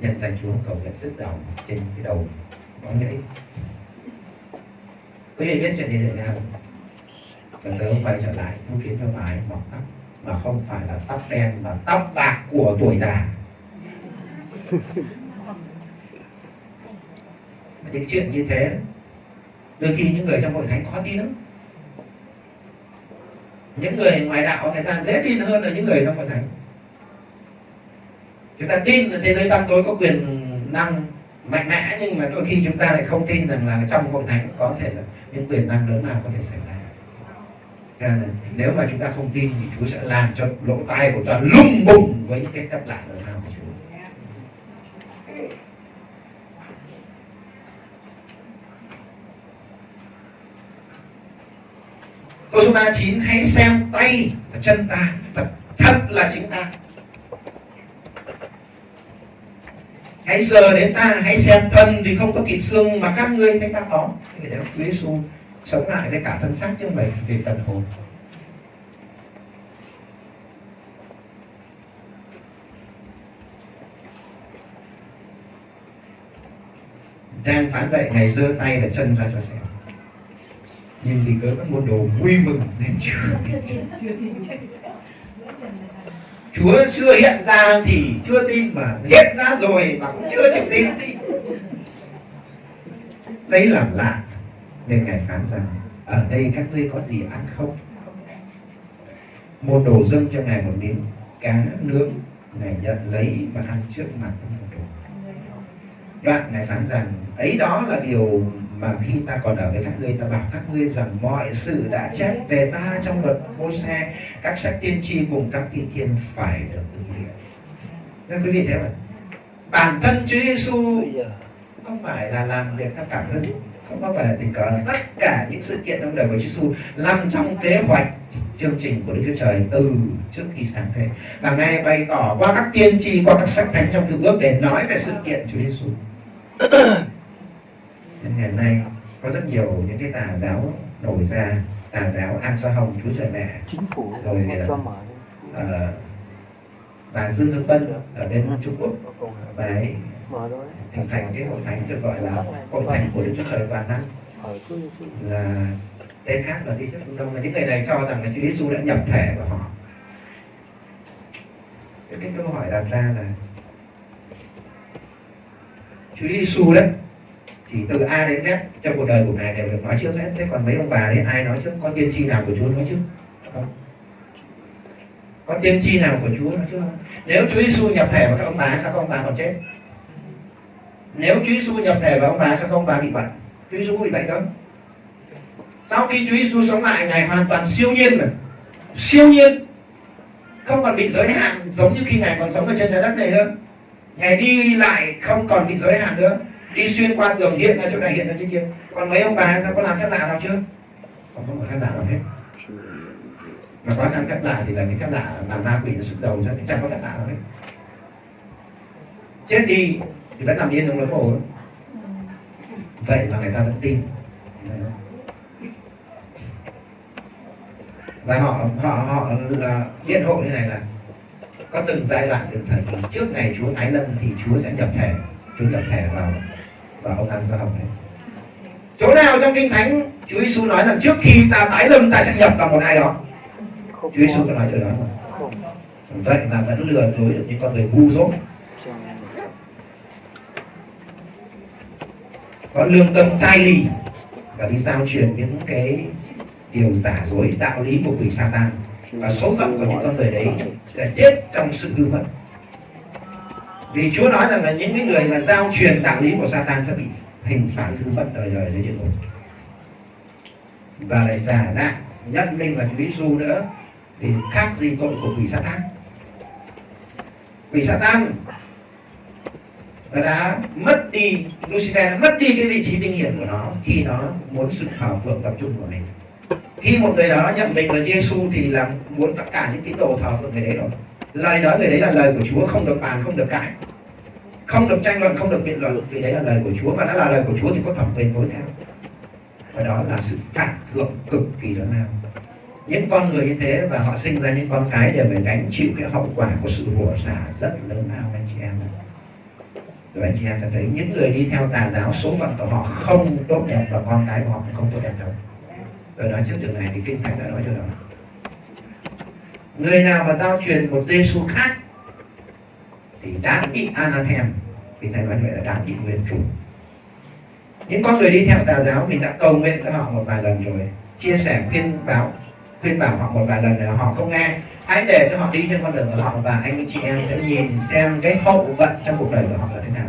nhận danh chúa, cầu nguyện sức đầu trên cái đầu có nhảy quý vị biết chuyện gì xảy ra không? Lần quay trở lại, nó khiến cho bà ấy mọc tóc. Mà không phải là tóc đen, mà tóc bạc của tuổi già. Những chuyện như thế, đôi khi những người trong hội thánh khó tin lắm những người ngoài đạo người ta dễ tin hơn là những người trong hội thánh. Chúng ta tin là thế giới tăm tối có quyền năng mạnh mẽ, nhưng mà đôi khi chúng ta lại không tin rằng là trong hội thánh có thể là những quyền năng lớn nào có thể xảy ra. Nếu mà chúng ta không tin thì Chúa sẽ làm cho lỗ tai của ta lung bùng với những cái phép lạ lớn nào của Chúa Câu số 39 Hãy xem tay và chân ta Thật, thật là chính ta. Hãy giờ đến ta Hãy xem thân thì không có thịt xương Mà các ngươi thấy ta có. Thế thì Chúa Giêsu sống lại với cả thân xác chứ không phải về phần hồn. Đang phán vậy ngày giơ tay và chân ra cho xem nhưng vì cớ các môn đồ vui mừng nên chưa Chúa chưa hiện ra thì chưa tin mà hiện ra rồi mà cũng chưa chịu tin. Đấy là lạ nên ngài phán rằng ở đây các ngươi có gì ăn không? Môn đồ dâng cho ngài một miếng cá nướng ngài nhận lấy và ăn trước mặt môn đồ. Đoạn ngài phán rằng ấy đó là điều mà khi ta còn ở với các ngươi ta bảo các ngươi rằng mọi sự đã chép về ta trong luật môi xe các sách tiên tri cùng các tiên thiên phải được thực hiện nên quý vị thấy không bản thân Chúa Giêsu không phải là làm việc theo cảm hứng, không có phải là tình cờ. Tất cả những sự kiện trong đời của Chúa Giêsu nằm trong kế hoạch, chương trình của Đức Chúa Trời từ trước khi sáng thế. Và ngài bày tỏ qua các tiên tri, qua các sách thánh trong cựu ước để nói về sự kiện Chúa Giêsu ngày nay có rất nhiều những cái tà giáo nổi ra tà giáo an sa hồng chúa trời mẹ. Chính phủ rồi uh, bà dương hương vân ở bên trung quốc. Bà ấy hình thành cái hội thánh được gọi là hội thánh của đức chúa trời toàn năng là tên khác là đi trước phương đông. Là những người này cho rằng là chúa giêsu đã nhập thể vào họ. Cái câu hỏi đặt ra là chúa giêsu đấy thì từ A đến Z, trong cuộc đời của ngài đều được nói trước hết. Thế còn mấy ông bà đấy ai nói trước? Con tiên tri nào của Chúa nói trước? Không. Có tiên tri nào của Chúa nói trước không? Nếu Chúa Giêsu nhập thể vào các ông bà, sao các ông bà còn chết? Nếu Chúa Giêsu nhập thể vào ông bà, sao các ông bà bị bệnh? Chúa Giêsu bị bệnh đâu sau khi Chúa Giêsu sống lại, ngài hoàn toàn siêu nhiên mà siêu nhiên. Không còn bị giới hạn, giống như khi ngài còn sống ở trên trái đất này nữa. Ngài đi lại không còn bị giới hạn nữa đi xuyên qua tường hiện ra chỗ này hiện ra chỗ kia. Còn mấy ông bà sao, có làm phép lạ nào chưa? Không có một phép lạ nào hết. Mà có làm phép lạ thì là cái phép lạ làm ma quỷ nó sức đầu ra, chẳng có phép lạ nào hết. Chết đi thì vẫn nằm yên trong lối mồ vậy mà người ta vẫn tin. Và họ họ họ là liên hội như này là có từng giai đoạn từng thời kỳ. Trước ngày Chúa Thái Lâm thì Chúa sẽ nhập thể Chúa nhập thể vào vào ông An Gia đấy chỗ nào trong kinh thánh Chúa Giêsu nói rằng trước khi ta tái lâm ta sẽ nhập vào một ai đó? Chúa Giêsu có. nói điều đó vậy mà vẫn lừa dối được những con người ngu dốt. Có lương tâm chai lì và đi giao truyền những cái điều giả dối đạo lý của quỷ Satan. Và số phận của những con người đấy sẽ chết trong sự hư mất vì Chúa nói rằng là những cái người mà giao truyền đạo lý của Satan sẽ bị hình phạt thứ mất đời đời dưới địa ngục và lại giả dạng nhận mình là Chúa Giêsu nữa. Thì khác gì tội của quỷ Satan. Quỷ Satan nó đã mất đi, Lucifer đã mất đi cái vị trí vinh hiển của nó khi nó muốn sự hào phượng tập trung của mình. Khi một người đó nhận mình là Giêsu thì là muốn tất cả những tín đồ thờ phượng người đấy rồi lời nói người đấy là lời của Chúa, không được bàn, không được cãi. Không được tranh luận, không được biện luận, vì đấy là lời của Chúa. Và đã là lời của Chúa thì có thẩm quyền nối theo. Và đó là sự phạt thượng cực kỳ lớn lao. Những con người như thế và họ sinh ra những con cái đều phải gánh chịu cái hậu quả của sự rủa xả rất lớn lao, anh chị em ạ. Rồi anh chị em sẽ thấy những người đi theo tà giáo, số phận của họ không tốt đẹp và con cái của họ cũng không tốt đẹp đâu. Rồi nói trước điều này thì kinh thánh đã nói cho đó người nào mà giao truyền một Giêsu khác thì đáng bị anathem vì thầy nói vậy là đáng bị nguyên chủ. Những con người đi theo tà giáo, mình đã cầu nguyện cho họ một vài lần rồi. Chia sẻ, khuyên báo, khuyên bảo họ một vài lần là họ không nghe. Hãy để cho họ đi trên con đường của họ và anh chị em sẽ nhìn xem cái hậu vận trong cuộc đời của họ là thế nào.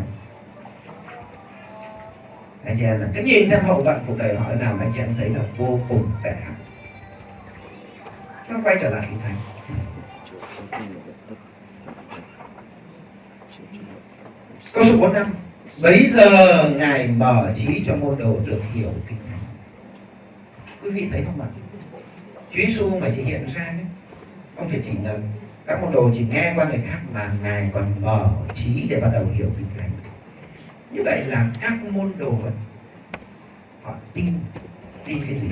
Anh chị em là cứ nhìn xem hậu vận cuộc đời họ thế nào, anh chị em thấy là vô cùng tệ hại. Nó quay trở lại kinh thánh câu số 4 năm bấy giờ ngài mở trí cho môn đồ được hiểu kinh thánh quý vị thấy không ạ? Chúa Giêsu mà chỉ hiện ra đấy, không phải chỉ là các môn đồ chỉ nghe qua người khác mà ngài còn mở trí để bắt đầu hiểu kinh thánh như vậy là các môn đồ họ tin tin cái gì?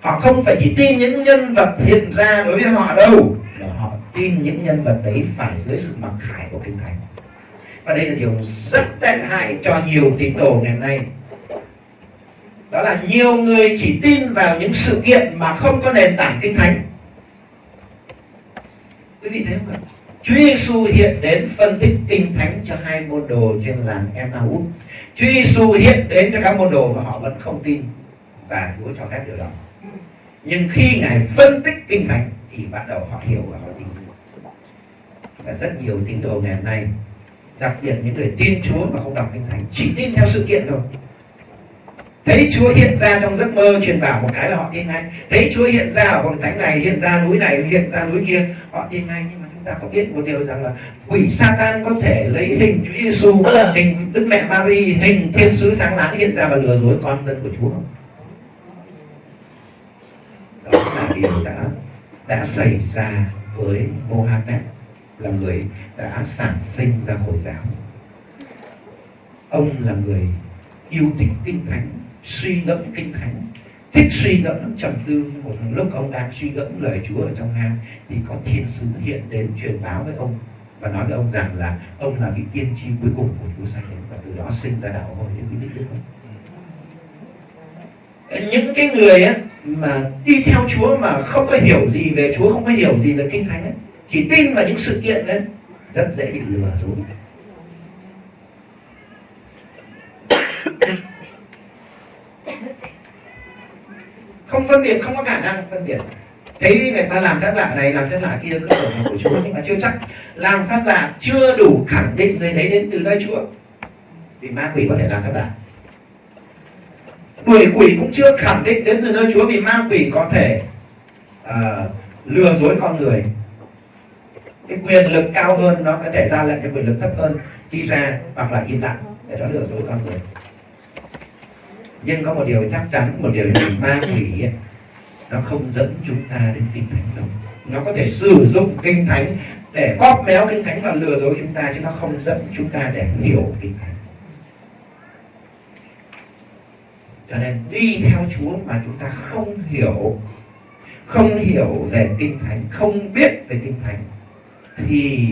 Họ không phải chỉ tin những nhân vật hiện ra đối với họ đâu mà họ tin những nhân vật đấy phải dưới sự mặc khải của kinh thánh và đây là điều rất tệ hại cho nhiều tín đồ ngày nay đó là nhiều người chỉ tin vào những sự kiện mà không có nền tảng kinh thánh quý vị thấy không ạ Chúa Giêsu hiện đến phân tích kinh thánh cho hai môn đồ trên làng Emmaus. Chúa Giêsu hiện đến cho các môn đồ và họ vẫn không tin và Chúa cho phép điều đó. Nhưng khi ngài phân tích kinh thánh thì bắt đầu họ hiểu và họ tin. Và rất nhiều tín đồ ngày hôm nay, đặc biệt những người tin Chúa mà không đọc kinh thánh, chỉ tin theo sự kiện thôi. Thấy Chúa hiện ra trong giấc mơ truyền bảo một cái là họ tin ngay. Thấy Chúa hiện ra ở hội thánh này hiện ra núi này hiện ra núi kia họ tin ngay. Nhưng mà chúng ta có biết một điều rằng là quỷ Satan có thể lấy hình Chúa Giêsu hình Đức Mẹ Mary hình thiên sứ sáng láng hiện ra và lừa dối con dân của Chúa không? Đó là điều đã đã xảy ra với Mohammed là người đã sản sinh ra hồi giáo ông là người yêu thích kinh thánh suy ngẫm kinh thánh thích suy ngẫm trầm tư một lúc ông đang suy ngẫm lời Chúa ở trong hang thì có thiên sứ hiện đến truyền báo với ông và nói với ông rằng là ông là vị tiên tri cuối cùng của Chúa sai đến và từ đó sinh ra đạo hồi những quý vị biết không? những cái người ấy, mà đi theo Chúa mà không có hiểu gì về Chúa không có hiểu gì về kinh thánh ấy, chỉ tin vào những sự kiện đấy rất dễ bị lừa dối. Không phân biệt không có khả năng phân biệt. Thấy người ta làm phép lạ này làm phép lạ kia cứ tưởng là của chúa nhưng mà chưa chắc. Làm phép lạ chưa đủ khẳng định người đấy đến từ nơi chúa. Vì ma quỷ có thể làm phép lạ. Đuổi quỷ cũng chưa khẳng định đến từ nơi chúa vì ma quỷ có thể uh, lừa dối con người cái quyền lực cao hơn nó có thể ra lệnh cho quyền lực thấp hơn, đi ra hoặc là im lặng. Để nó lừa dối con người. Nhưng có một điều chắc chắn, một điều ma quỷ nó không dẫn chúng ta đến kinh thánh đâu. Nó có thể sử dụng kinh thánh để bóp méo kinh thánh và lừa dối chúng ta, chứ nó không dẫn chúng ta để hiểu kinh thánh. Cho nên đi theo Chúa mà chúng ta không hiểu không hiểu về kinh thánh, không biết về kinh thánh thì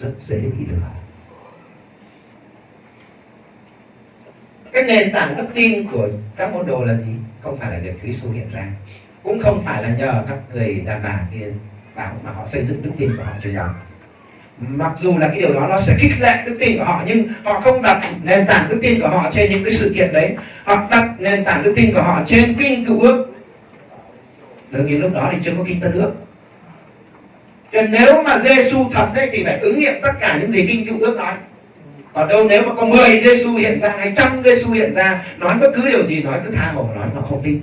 rất dễ bị lừa. Cái nền tảng đức tin của các môn đồ là gì? Không phải là việc Chúa Giêsu hiện ra. Cũng không phải là nhờ các người đàn bà kia bảo mà họ xây dựng đức tin của họ cho nhau. Mặc dù là cái điều đó nó sẽ khích lệ đức tin của họ, nhưng họ không đặt nền tảng đức tin của họ trên những cái sự kiện đấy. Họ đặt nền tảng đức tin của họ trên kinh cựu ước. Đương nhiên lúc đó thì chưa có kinh tân ước nên nếu mà Giêsu thật đấy thì phải ứng nghiệm tất cả những gì kinh cựu ước nói. Còn đâu nếu mà có 10 Giêsu hiện ra, hay trăm Giêsu hiện ra, nói bất cứ điều gì, nói cứ tha hồ nói mà không tin.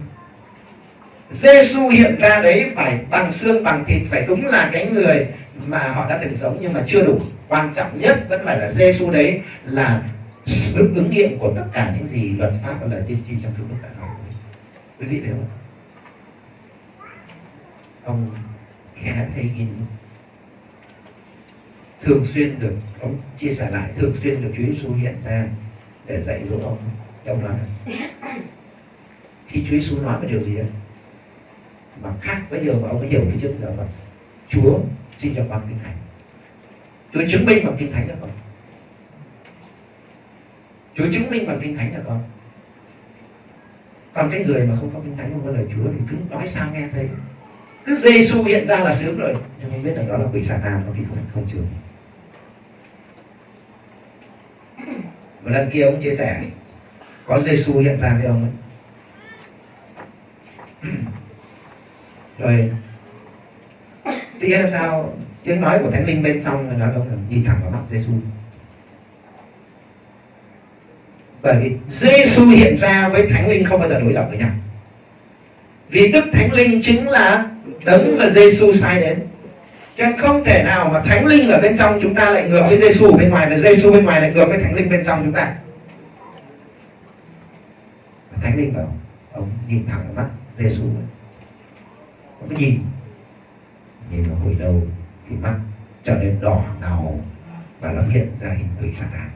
Giêsu hiện ra đấy phải bằng xương, bằng thịt, phải đúng là cái người mà họ đã từng sống, nhưng mà chưa đủ. Quan trọng nhất vẫn phải là Giêsu đấy là sự ứng nghiệm của tất cả những gì luật pháp và lời tiên tri trong Cựu ước đã nói. Quý vị thấy không? Ông Kenneth nhìn. Thường xuyên được ông chia sẻ lại thường xuyên được Chúa Giêsu hiện ra để dạy dỗ ông ông nói. Khi Chúa Giêsu nói một điều gì ấy, mà khác với điều mà ông ấy hiểu từ trước giờ mà Chúa xin cho con kinh thánh. Chúa chứng minh bằng kinh thánh cho con. Chúa chứng minh bằng kinh thánh cho con. Còn cái người mà không có kinh thánh không có lời Chúa thì cứ nói sao nghe thấy cứ Giêsu hiện ra là sướng rồi. Nhưng không biết là đó là quỷ Satan có khi không không chừng một lần kia ông chia sẻ, có Giêsu hiện ra với ông ấy. Rồi tiếng làm sao tiếng nói của thánh linh bên trong là nói ông là nhìn thẳng vào mắt Giêsu bởi vì Giêsu hiện ra với thánh linh không bao giờ đối lập với nhau. Vì đức thánh linh chính là đấng mà Giêsu sai đến. Cho nên không thể nào mà thánh linh ở bên trong chúng ta lại ngược với Giêsu bên ngoài và Giêsu bên ngoài lại ngược với thánh linh bên trong chúng ta. Thánh linh bảo, ông nhìn thẳng vào mắt Giêsu ông cứ nhìn. Nhìn vào hồi đầu thì mắt trở nên đỏ ngầu và nó hiện ra hình quỷ Satan.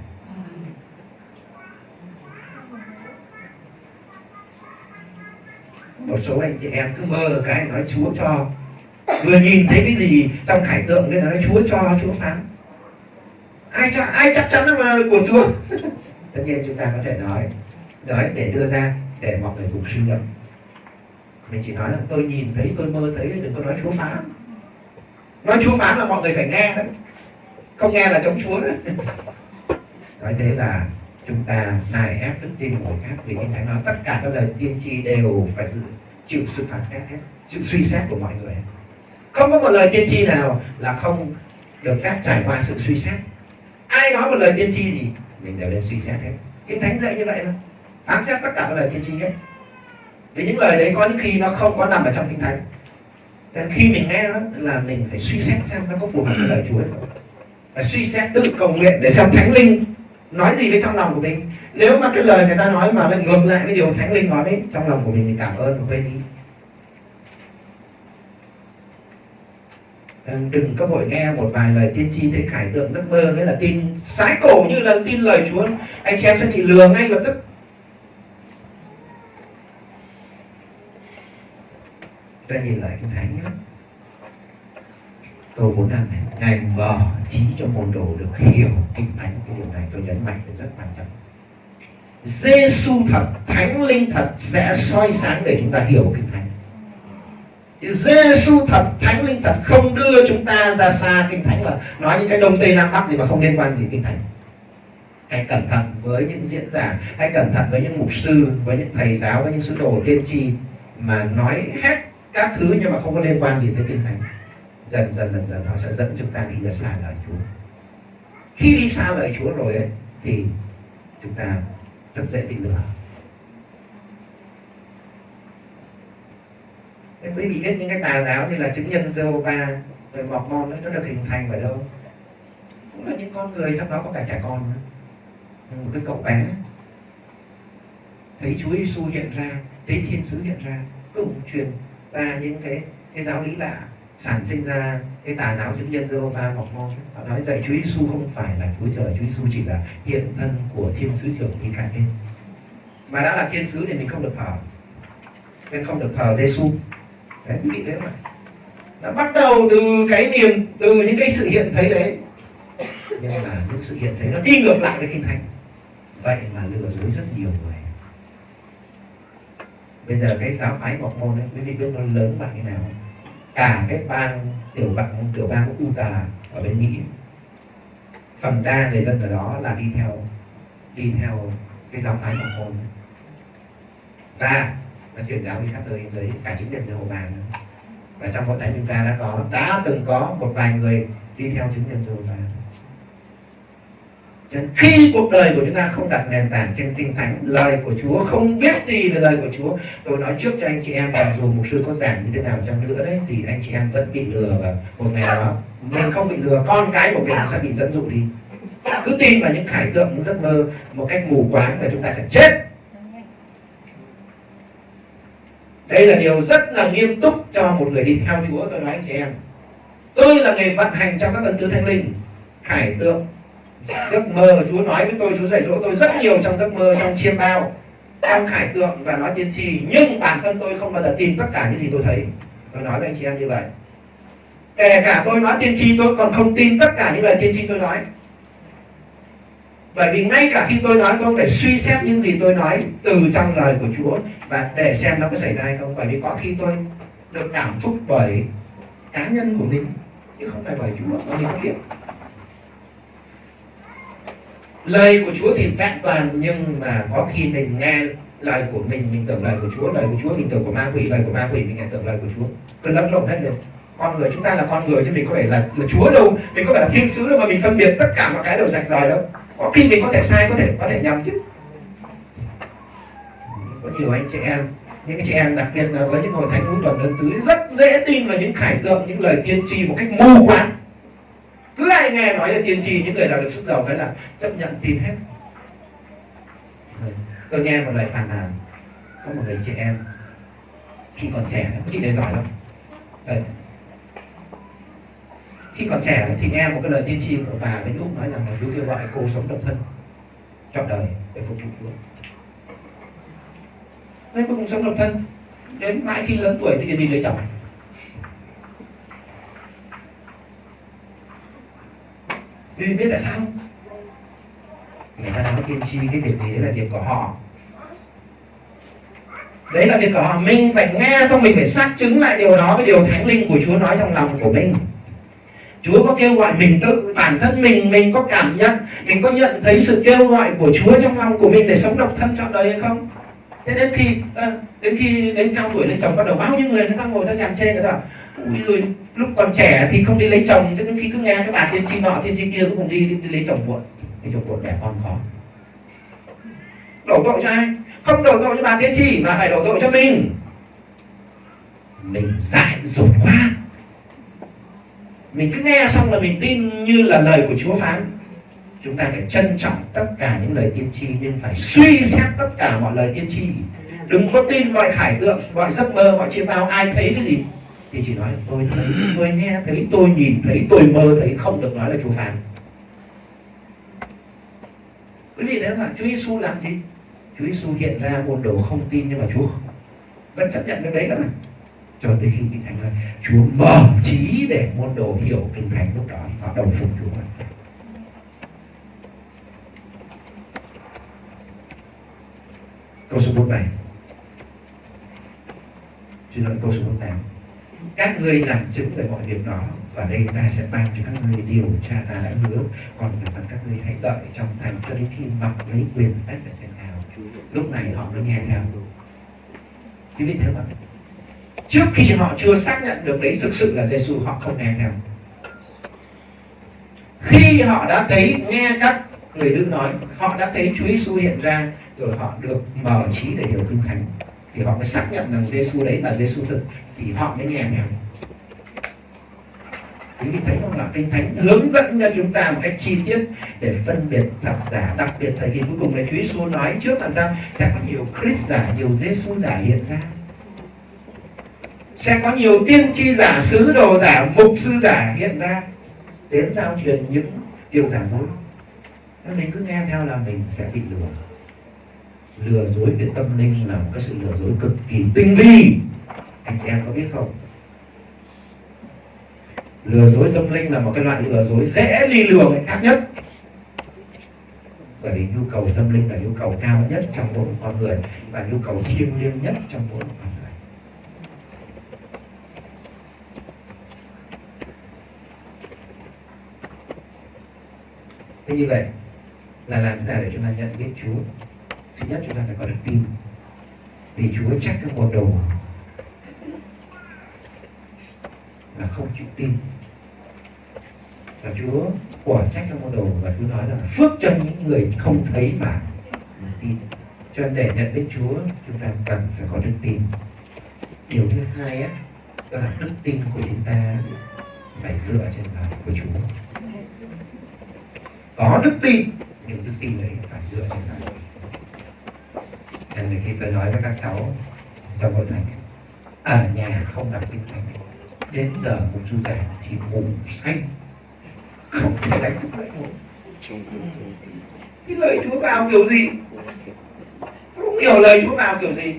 Một số anh chị em cứ mơ cái nói Chúa cho. Vừa nhìn thấy cái gì trong khải tượng nên nói Chúa cho Chúa phán. Ai cho ai chắc chắn là của Chúa? Tất nhiên chúng ta có thể nói nói để đưa ra để mọi người cùng suy ngẫm. Mình chỉ nói là tôi nhìn thấy tôi mơ thấy đừng có nói Chúa phán. Nói Chúa phán là mọi người phải nghe đấy. Không nghe là chống Chúa đấy. Nói thế là chúng ta nài ép đức tin của người khác vì kinh thánh nói tất cả các lời tiên tri đều phải dự, chịu sự phản xét hết, sự suy xét của mọi người. Không có một lời tiên tri nào là không được phép trải qua sự suy xét. Ai nói một lời tiên tri thì mình đều nên suy xét hết. Cái thánh dạy như vậy mà. Phán xét tất cả các lời tiên tri hết. Vì những lời đấy có những khi nó không có nằm ở trong kinh thánh. Nên khi mình nghe đó là mình phải suy xét xem nó có phù hợp với lời Chúa hay không. Và suy xét tự cầu nguyện để xem thánh linh nói gì với trong lòng của mình? Nếu mà cái lời người ta nói mà lại ngược lại với điều thánh linh nói đấy, trong lòng của mình thì cảm ơn và quên đi. Đừng có vội nghe một vài lời tiên tri thấy khải tượng giấc mơ đấy là tin sái cổ như là tin lời Chúa. Anh chị em sẽ bị lừa ngay lập tức. Ta nhìn lại cái thánh nhé câu 45 này, ngài mở trí cho môn đồ được hiểu, kinh thánh, cái điều này tôi nhấn mạnh là rất quan trọng. Giêsu thật, thánh linh thật sẽ soi sáng để chúng ta hiểu kinh thánh. Giêsu thật, thánh linh thật không đưa chúng ta ra xa kinh thánh là nói những cái đông tây nam bắc gì mà không liên quan gì kinh thánh. Hãy cẩn thận với những diễn giả, hãy cẩn thận với những mục sư, với những thầy giáo, với những sứ đồ tiên tri mà nói hết các thứ nhưng mà không có liên quan gì tới kinh thánh dần dần dần dần họ sẽ dẫn chúng ta đi ra xa lời Chúa. Khi đi xa lời Chúa rồi ấy, thì chúng ta rất dễ bị lừa. Thế quý vị biết những cái tà giáo như là chứng nhân Jehovah rồi mọc mon nó được hình thành ở đâu? Cũng là những con người trong đó có cả trẻ con nữa. Một cái cậu bé. Thấy Chúa Giêsu hiện ra thấy thiên sứ hiện ra cũng truyền ra những cái cái giáo lý lạ sản sinh ra cái tà giáo chứng nhân Jehovah mọc mon họ nói dạy Chúa Giêsu không phải là Chúa trời, Chúa Giêsu chỉ là hiện thân của thiên sứ trưởng Michael mà đã là thiên sứ thì mình không được thờ nên không được thờ Giêsu đấy, quý vị thế không nó bắt đầu từ cái niềm, từ những cái sự hiện thấy đấy. Nhưng mà những sự hiện thấy nó đi ngược lại với kinh thánh. Vậy mà lừa dối rất nhiều người. Bây giờ cái giáo phái mọc môn ấy quý vị biết nó lớn bằng thế nào không? Cả cái bang tiểu bang tiểu bang của Utah ở bên Mỹ, phần đa người dân ở đó là đi theo đi theo cái giáo phái của hồn và nó chuyển giáo đi khắp nơi với cả chính nhân Jehovah nữa. Và trong hội đại chúng ta đã có, đã từng có một vài người đi theo chứng nhân Jehovah cho khi cuộc đời của chúng ta không đặt nền tảng trên kinh thánh, lời của Chúa không biết gì về lời của Chúa. Tôi nói trước cho anh chị em rằng dù mục sư có giảng như thế nào chăng nữa đấy, thì anh chị em vẫn bị lừa và một ngày nào đó mình không bị lừa, con cái của mình sẽ bị dẫn dụ đi. Cứ tin vào những khải tượng, những giấc mơ một cách mù quáng là chúng ta sẽ chết. Đây là điều rất là nghiêm túc cho một người đi theo Chúa, tôi nói anh chị em. Tôi là người vận hành trong các ân tứ thánh linh, khải tượng giấc mơ Chúa nói với tôi, Chúa dạy dỗ tôi rất nhiều trong giấc mơ, trong chiêm bao, trong khải tượng và nói tiên tri. Nhưng bản thân tôi không bao giờ tin tất cả những gì tôi thấy. Tôi nói với anh chị em như vậy. Kể cả tôi nói tiên tri, tôi còn không tin tất cả những lời tiên tri tôi nói. Bởi vì ngay cả khi tôi nói, tôi phải suy xét những gì tôi nói từ trong lời của Chúa và để xem nó có xảy ra hay không. Bởi vì có khi tôi được cảm xúc bởi cá nhân của mình, chứ không phải bởi Chúa. Mà mình biết lời của Chúa thì vẹn toàn nhưng mà có khi mình nghe lời của mình mình tưởng lời của Chúa lời của Chúa mình tưởng của ma quỷ lời của ma quỷ mình lại tưởng lời của Chúa. Cứ lẫn lộn hết rồi con người chúng ta là con người chứ mình có phải là, là Chúa đâu. Mình có phải là thiên sứ đâu mà mình phân biệt tất cả mọi cái đều rạch ròi đâu. Có khi mình có thể sai có thể có thể nhầm chứ. Có nhiều anh chị em những cái chị em đặc biệt là với những hội thánh cuối tuần đơn tứ rất dễ tin vào những khải tượng những lời tiên tri một cách mù quáng cứ ai nghe nói là tiên tri, những người nào được sức giàu cái là chấp nhận tin hết. Tôi nghe một lời phàn nàn, có một người chị em, khi còn trẻ, có chị này giỏi lắm. Đấy. khi còn trẻ thì nghe một cái lời tiên tri của bà với lúc nói rằng là chú kêu gọi cô sống độc thân, trọn đời để phục vụ Chúa. Nên cô cũng sống độc thân, đến mãi khi lớn tuổi thì đi lấy chồng. Vì biết tại sao? Người ta nói tiên tri cái việc gì đấy là việc của họ. Đấy là việc của họ. Mình phải nghe xong mình phải xác chứng lại điều đó với điều thánh linh của Chúa nói trong lòng của mình. Chúa có kêu gọi mình tự, bản thân mình mình có cảm nhận, mình có nhận thấy sự kêu gọi của Chúa trong lòng của mình để sống độc thân trọn đời hay không? Thế đến khi đến khi, đến cao tuổi lên chồng bắt đầu, bao nhiêu người người ta ngồi ta xem chê người ta ui người lúc còn trẻ thì không đi lấy chồng cho nên khi cứ nghe các bạn tiên tri nọ tiên tri kia cũng cùng đi, đi, đi lấy chồng muộn. Lấy chồng muộn đẻ con khó. Đổ tội cho ai? Không đổ tội cho bà tiên tri mà phải đổ tội cho mình. Mình dại dột quá. Mình cứ nghe xong là mình tin như là lời của Chúa phán. Chúng ta phải trân trọng tất cả những lời tiên tri nhưng phải suy xét tất cả mọi lời tiên tri. Đừng có tin mọi khải tượng mọi giấc mơ mọi chiêm bao ai thấy cái gì thì chỉ nói tôi thấy tôi nghe thấy tôi nhìn thấy tôi mơ thấy không được nói là Chúa phán quý vị đấy mà Chúa Giêsu làm gì? Chúa Giêsu hiện ra môn đồ không tin nhưng mà Chúa vẫn chấp nhận cái đấy các bạn, cho tới khi kinh thánh nói Chúa mở trí để môn đồ hiểu kinh thánh lúc đó họ đồng phục Chúa. Câu số 47 xin lỗi câu số 48 các ngươi làm chứng về mọi việc đó, và đây ta sẽ ban cho các ngươi điều cha ta đã hứa. Còn về phần các ngươi hãy đợi trong thành cho đến khi mặc lấy quyền tách ở trên nào lúc này họ mới nghe theo. Quý vị thấy không trước khi họ chưa xác nhận được đấy thực sự là Giêsu họ không nghe theo. Khi họ đã thấy nghe các người đức nói, họ đã thấy Chúa Giêsu hiện ra, rồi họ được mở trí để hiểu kinh thánh thì họ mới xác nhận rằng Giêsu đấy là Giêsu thực. Thì họ mới nghe nhầm quý vị thấy không là kinh thánh hướng dẫn cho chúng ta một cách chi tiết để phân biệt thật giả, đặc biệt thời kỳ cuối cùng này, Chúa Giêsu nói trước là rằng sẽ có nhiều Christ giả, nhiều Giêsu giả hiện ra. Sẽ có nhiều tiên tri giả, sứ đồ giả, mục sư giả hiện ra. Đến giao truyền những điều giả dối. Nếu mình cứ nghe theo là mình sẽ bị lừa lừa dối về tâm linh là một cái sự lừa dối cực kỳ tinh vi. Anh chị em có biết không? Lừa dối tâm linh là một cái loại lừa dối dễ ly lường khác nhất. Bởi vì nhu cầu tâm linh là nhu cầu cao nhất trong mỗi con người và nhu cầu thiêng liêng nhất trong mỗi con người. Thế như vậy là làm thế nào để chúng ta nhận biết Chúa? Thứ nhất chúng ta phải có đức tin. Vì Chúa trách các môn đồ là không chịu tin. Và Chúa quả trách các môn đồ và Chúa nói rằng là phước cho những người không thấy mà tin. Cho nên để nhận biết Chúa, chúng ta cần phải có đức tin. Điều thứ hai á, đó là đức tin của chúng ta phải dựa trên lời của Chúa. Có đức tin, nhưng đức tin đấy phải dựa trên lời nên khi tôi nói với các cháu trong hội thánh ở nhà không đọc kinh thánh. Đến giờ một sư giảng thì ngủ say không thể đánh thức lại ngủ cái lời Chúa vào kiểu gì? Tôi không hiểu lời Chúa vào kiểu gì.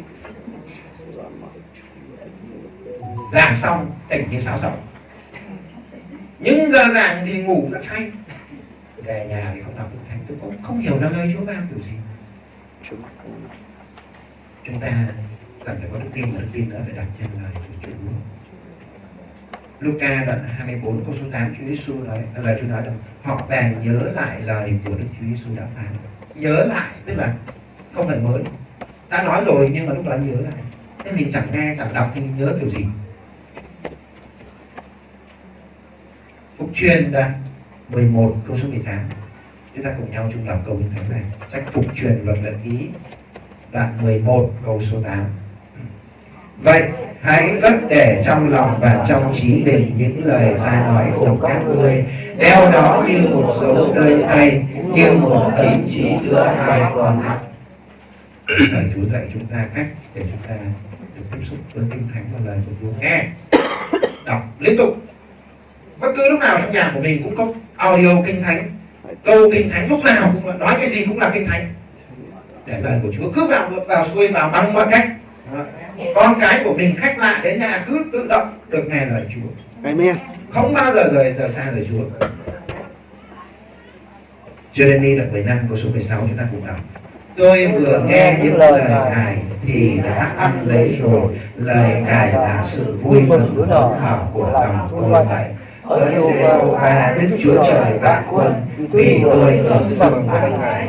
Giảng xong, tỉnh như sao sống những giờ giảng thì ngủ rất say. Về nhà thì không đọc kinh thánh. Tôi cũng không hiểu là lời Chúa vào kiểu gì chúng ta cần phải có đức tin và đức tin đó phải đặt trên lời của Chúa. Luca đoạn 24 câu số 8 Chúa Giêsu nói à, lời Chúa nói rằng, họ bèn nhớ lại lời của Đức Chúa Giêsu đã phán. Nhớ lại, tức là không phải mới đã nói rồi nhưng mà lúc đó nhớ lại. Thế mình chẳng nghe, chẳng đọc thì nhớ kiểu gì. Phục truyền đoạn 11 câu số 18 chúng ta cùng nhau chung đọc câu kinh thánh này. Sách Phục truyền luật lệ ký đoạn 11 câu số 8 Vậy, hãy cất để trong lòng và trong trí mình những lời ta nói cùng các ngươi, đeo nó như một dấu nơi tay, như một ấn chỉ giữa hai con mắt. Lời Chúa dạy chúng ta cách để chúng ta được tiếp xúc với kinh thánh và lời của Chúa. Nghe, đọc liên tục. Bất cứ lúc nào trong nhà của mình cũng có audio kinh thánh, câu kinh thánh lúc nào cũng nói cái gì cũng là kinh thánh để lời của Chúa cứ vào vào xuôi vào bằng mọi cách. Con cái của mình khách lạ đến nhà cứ tự động được nghe lời Chúa. Amen. không bao giờ rời rời xa lời Chúa. Jeremy đoạn 15 câu số 16 chúng ta cùng đọc. Tôi vừa nghe những lời Ngài thì đã ăn lấy rồi. Lời Ngài là sự vui mừng hớn hở của lòng tôi vậy. Hỡi Giê-hô-va Đức Chúa Trời vạn quân Vì tôi ở sông với Ngài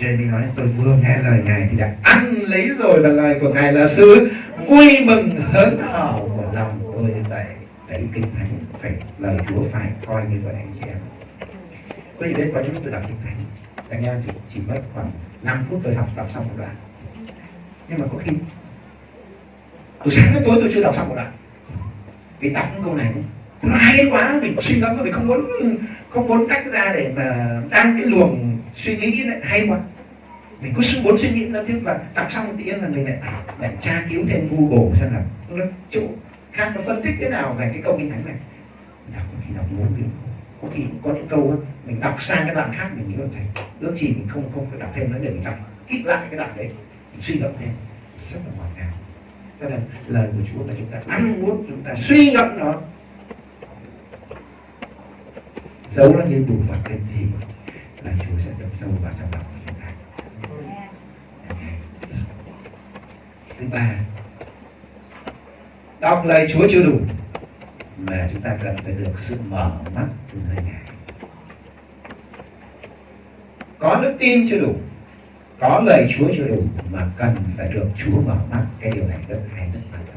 Jeremy nói tôi vừa nghe lời Ngài thì đã ăn lấy rồi và lời của Ngài là sự vui mừng hớn hở của lòng tôi vậy đấy kinh thánh phải lời Chúa phải coi như vậy anh chị em. Quý vị biết có những tôi đọc kinh thánh. Anh em chỉ, chỉ mất khoảng 5 phút tôi học đọc xong một đoạn. Nhưng mà có khi từ sáng đến tối tôi chưa đọc xong một đoạn. Vì đọc những câu này nó hay quá mình suy ngẫm mình không muốn không muốn tách ra để mà đang cái luồng suy nghĩ lại hay quá. Mình cứ muốn suy nghĩ nó tiếp và đọc xong một tí là mình lại à, lại tra cứu thêm google xem là nó chỗ khác nó phân tích thế nào về cái câu kinh thánh này. Đọc thì khi đọc muốn điều có khi có những câu mình đọc sang cái đoạn khác mình nghĩ là thầy, ước gì mình không không phải đọc thêm nữa để mình đọc kỹ lại cái đoạn đấy. Mình suy ngẫm thêm, rất là ngọt ngào. Cho nên lời của Chúa là chúng ta ăn muốn chúng ta suy ngẫm nó, giấu nó như bùn vật cái gì là Chúa sẽ đâm sâu vào trong lòng của chúng ta. Thứ ba, đọc lời Chúa chưa đủ mà chúng ta cần phải được sự mở mắt từ nơi Ngài. Có đức tin chưa đủ, có lời Chúa chưa đủ mà cần phải được Chúa mở mắt. Cái điều này rất hay, rất quan trọng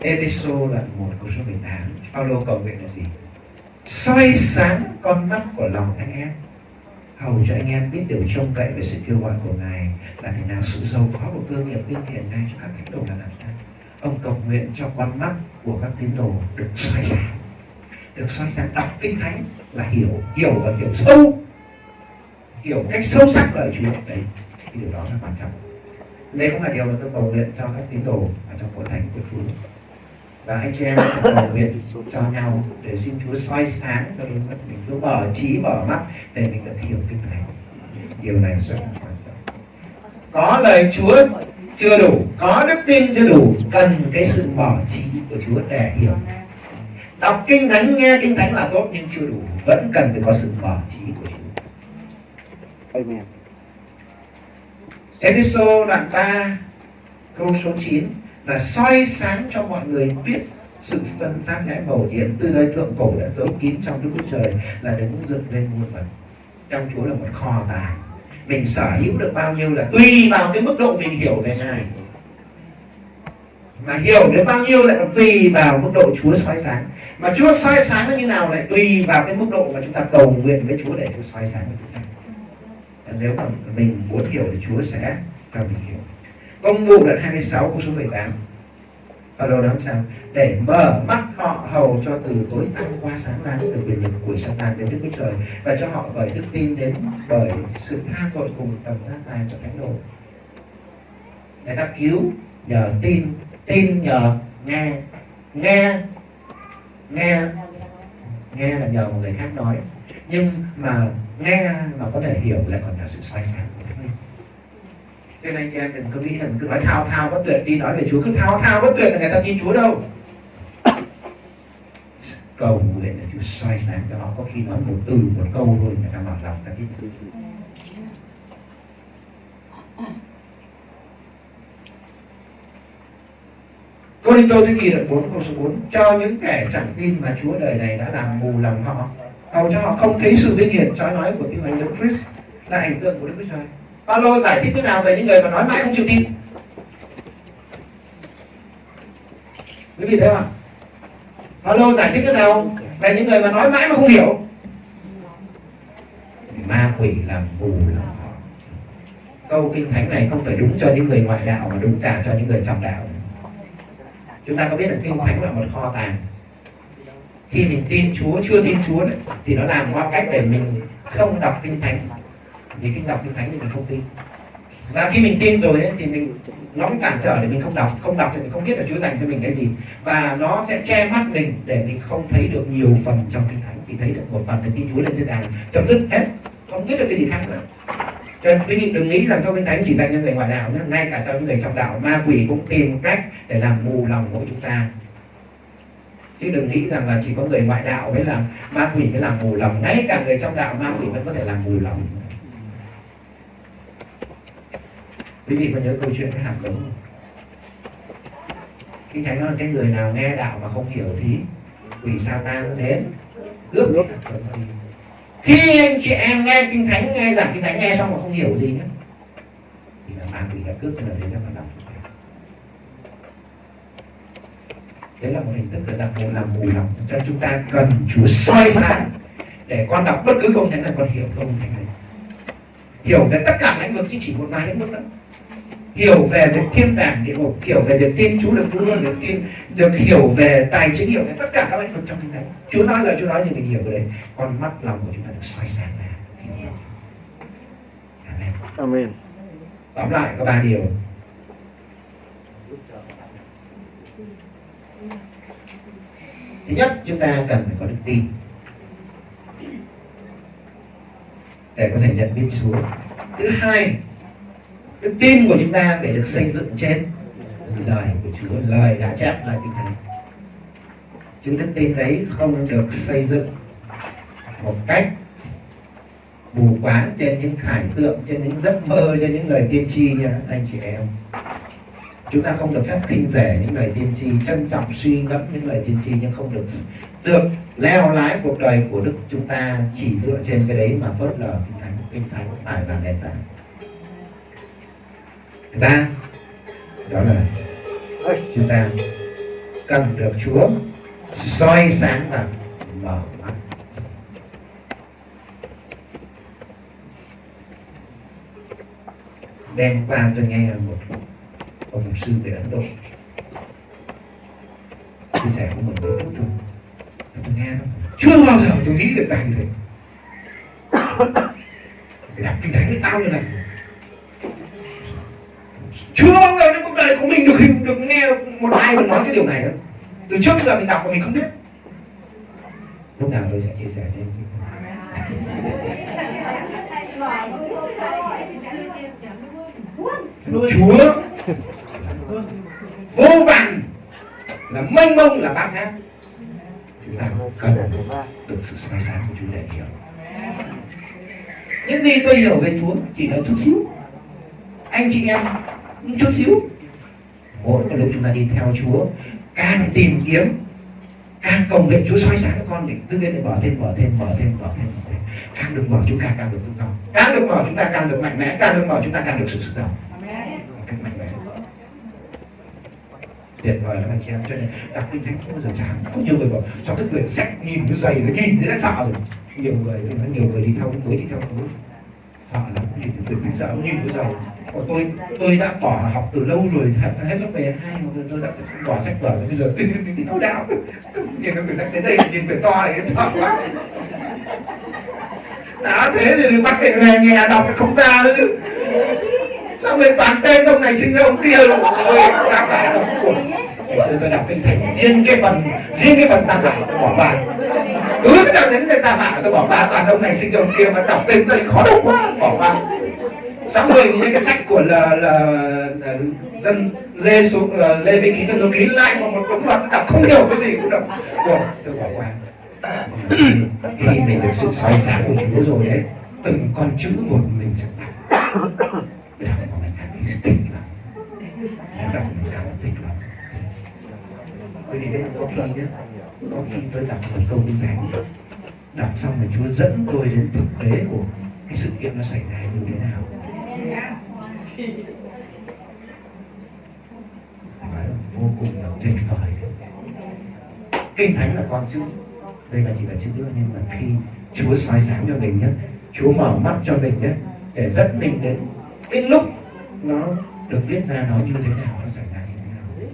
Epheso đoạn 1 câu số 18 Paulo cầu nguyện là gì? Soi sáng con mắt của lòng anh em. Hầu cho anh em biết điều trông cậy về sự kêu gọi của ngài là thế nào sự giàu có của cơ nghiệp vinh hiển ngay cho các tín đồ là làm sao? Ông cầu nguyện cho con mắt của các tín đồ được soi sáng. Được soi sáng, đọc kinh thánh là hiểu hiểu và hiểu sâu. Hiểu cách sâu sắc lời Chúa. Đấy thì điều đó là quan trọng. Đây cũng là điều mà tôi cầu nguyện cho các tín đồ ở trong hội thánh của Chúa và anh chị em cầu nguyện cho nhau để xin Chúa soi sáng cho mình mình cứ mở trí mở mắt để mình được hiểu kinh thánh. Điều này rất là quan trọng. Có lời Chúa chưa đủ có đức tin chưa đủ cần cái sự mở trí của Chúa để hiểu. Đọc kinh thánh nghe kinh thánh là tốt nhưng chưa đủ vẫn cần phải có sự mở trí của Chúa. Amen. Ephesos đoạn 3 câu số 9 là soi sáng cho mọi người biết sự phân phát lẽ bầu nhiệm từ đời thượng cổ đã giấu kín trong Đức Chúa Trời là đứng dựng lên muôn vật. Trong Chúa là một kho tài mình sở hữu được bao nhiêu là tùy vào cái mức độ mình hiểu về Ngài. Mà hiểu đến bao nhiêu lại còn tùy vào mức độ Chúa soi sáng. Mà Chúa soi sáng nó như nào lại tùy vào cái mức độ mà chúng ta cầu nguyện với Chúa để Chúa soi sáng cho chúng ta. Nếu mà mình muốn hiểu thì Chúa sẽ cho mình hiểu công vụ đoạn 26 câu số 18 ở đâu đó sao? Để mở mắt họ hầu cho từ tối tăm qua sáng lan từ quyền lực của Satan đến Đức Chúa Trời, và cho họ bởi đức tin đến bởi sự tha tội cùng tầm giác tài cho thánh đồ. Người ta cứu nhờ tin tin nhờ nghe nghe nghe nghe là nhờ một người khác nói. Nhưng mà nghe mà có thể hiểu lại còn là sự sai sáng của Thánh Linh cho nên anh em đừng có nghĩ là mình cứ nói thao thao bất tuyệt đi nói về Chúa. Cứ thao thao bất tuyệt là người ta tin Chúa đâu. Cầu nguyện là Chúa soi sáng cho họ có khi nói một từ một câu thôi người ta mở lòng ta tin Cô Đinh Tô Thế Kỳ đoạn 4 câu số 4 Cho những kẻ chẳng tin mà Chúa đời này đã làm mù lòng họ. Hầu cho họ không thấy sự vinh hiển. Trói nói của tin lành Đấng Christ là ảnh tượng của Đức Chúa Trời. Paulo giải thích thế nào về những người mà nói mãi không chịu tin? Quý vị thấy không? Paulo giải thích thế nào về những người mà nói mãi mà không hiểu? Ma quỷ làm mù lòng họ. Câu kinh thánh này không phải đúng cho những người ngoại đạo mà đúng cả cho những người trong đạo. Chúng ta có biết là kinh thánh là một kho tàng khi mình tin Chúa chưa tin Chúa đấy, thì nó làm qua cách để mình không đọc kinh thánh vì khi đọc kinh thánh thì mình không tin. Và khi mình tin rồi ấy, thì mình nó cũng cản trở để mình không đọc. Không đọc thì mình không biết là Chúa dành cho mình cái gì. Và nó sẽ che mắt mình để mình không thấy được nhiều phần trong kinh thánh. Chỉ thấy được một phần thì tin Chúa lên thiên đàng chấm dứt hết. Không biết được cái gì khác nữa. Cho nên quý vị đừng nghĩ rằng trong kinh thánh chỉ dành cho người ngoại đạo nhé. Ngay cả cho những người trong đạo ma quỷ cũng tìm cách để làm mù lòng của chúng ta. Chứ đừng nghĩ rằng là chỉ có người ngoại đạo mới làm ma quỷ mới làm mù lòng. Ngay cả người trong đạo ma quỷ vẫn có thể làm mù lòng. Quý vị có nhớ câu chuyện cái hạt giống không? Kinh thánh nói cái người nào nghe đạo mà không hiểu thì quỷ sa tan đến, cướp cái hạt giống đi khi anh chị em nghe kinh thánh, nghe giảng kinh thánh nghe xong mà không hiểu gì nhé thì là ma quỷ đã cướp cái lời đấy ra mà đọc đấy là một hình thức là làm làm mù lòng. Cho chúng ta cần Chúa soi sáng để con đọc bất cứ công thánh này con hiểu công thánh này. Hiểu về tất cả lĩnh vực chứ chỉ một vài lĩnh vực đó hiểu về việc thiên đàng địa ngục hiểu về việc tin Chúa được cứu luôn được tin được hiểu về tài chính hiểu về tất cả các lĩnh vực trong kinh thánh Chúa nói là Chúa nói gì mình hiểu về đấy con mắt lòng của chúng ta được soi sáng ra. Amen. Amen. tóm lại có ba điều. Thứ nhất chúng ta cần phải có đức tin. Để có thể nhận biết Chúa. Thứ hai đức tin của chúng ta phải được xây dựng trên lời của Chúa, lời đã chép lời kinh thánh. Chứ đức tin đấy không được xây dựng một cách mù quáng trên những khải tượng, trên những giấc mơ, trên những lời tiên tri nha, anh chị em. Chúng ta không được phép khinh rẻ những lời tiên tri, trân trọng suy ngẫm những lời tiên tri, nhưng không được được leo lái cuộc đời của đức chúng ta chỉ dựa trên cái đấy mà phớt lờ kinh thánh kinh thánh phải là nền tảng ba đó là chúng ta cần được Chúa soi sáng và mở mắt. Đêm qua tôi nghe một ông mục sư về Ấn Độ chia sẻ của mình với phút thôi tôi nghe chưa bao giờ tôi nghĩ được rằng như thế. Phải đọc kinh thánh bao nhiêu lần chưa bao giờ trong cuộc đời của mình được được nghe một ai mà nói cái điều này đâu từ trước giờ mình đọc mà mình không biết. Lúc nào tôi sẽ chia sẻ thêm Chúa. Vô vàn là mênh mông là bát ngát. Chúng ta cần được sự soi sáng của Chúa để hiểu. Những gì tôi hiểu về Chúa chỉ là chút xíu. Anh chị em một chút xíu. Mỗi một lúc chúng ta đi theo Chúa càng tìm kiếm càng cầu nguyện Chúa soi sáng các con để tư nhiên để mở thêm mở thêm mở thêm mở thêm, mở thêm. càng được mở chúng ta càng được tự do càng được mở chúng ta càng được mạnh mẽ. Càng được mở chúng ta càng được sự sức động càng mạnh mẽ. Tuyệt vời lắm anh chị em. Cho nên đọc kinh thánh không bao giờ chán. Có nhiều người bảo sao cái quyển sách nhìn nó dày nó nhìn thế đã sợ rồi? Nhiều người nhiều người đi theo cuối đi theo cuối hoặc là nhìn từ phải giáo nhìn của giàu còn tôi tôi đã bỏ học từ lâu rồi hết, hết lớp về hai rồi tôi đã bỏ sách vở rồi bây giờ tôi đi theo đạo nhìn nó người ta đến đây nhìn người to này sợ quá. Đã thế thì bắt cái nghe nghe đọc không ra nữa. Chứ sao người toàn tên ông này sinh ra ông kia? Rồi ôi ra phải đọc cuộc ngày xưa tôi đọc kinh thánh riêng cái phần riêng cái phần gia phả tôi bỏ ba cứ cái nào đến đây gia phả tôi bỏ ba toàn ông này sinh ông kia mà đọc tên đây khó đọc quá bỏ ba sáng mười những cái sách của là, là, là dân lê số là, lê vi ký dân số ký lại một một đống vật đọc không hiểu cái gì cũng đọc. Ủa, tôi bỏ qua. Khi mình được sự soi sáng của Chúa rồi ấy từng con chữ một mình sẽ đọc đọc mà mình cảm thấy tỉnh lắm đọc mình cảm thấy tỉnh lắm quý vị biết có khi nhé có khi tôi đọc một câu kinh thánh đọc xong rồi Chúa dẫn tôi đến thực tế của cái sự kiện nó xảy ra như thế nào. Phải vô cùng là tuyệt vời. Kinh thánh là con chữ. Đây là chỉ là chữ nữa, nhưng mà khi Chúa soi sáng cho mình nhé Chúa mở mắt cho mình nhé để dẫn mình đến cái lúc nó được viết ra nó như thế nào, nó xảy ra như thế nào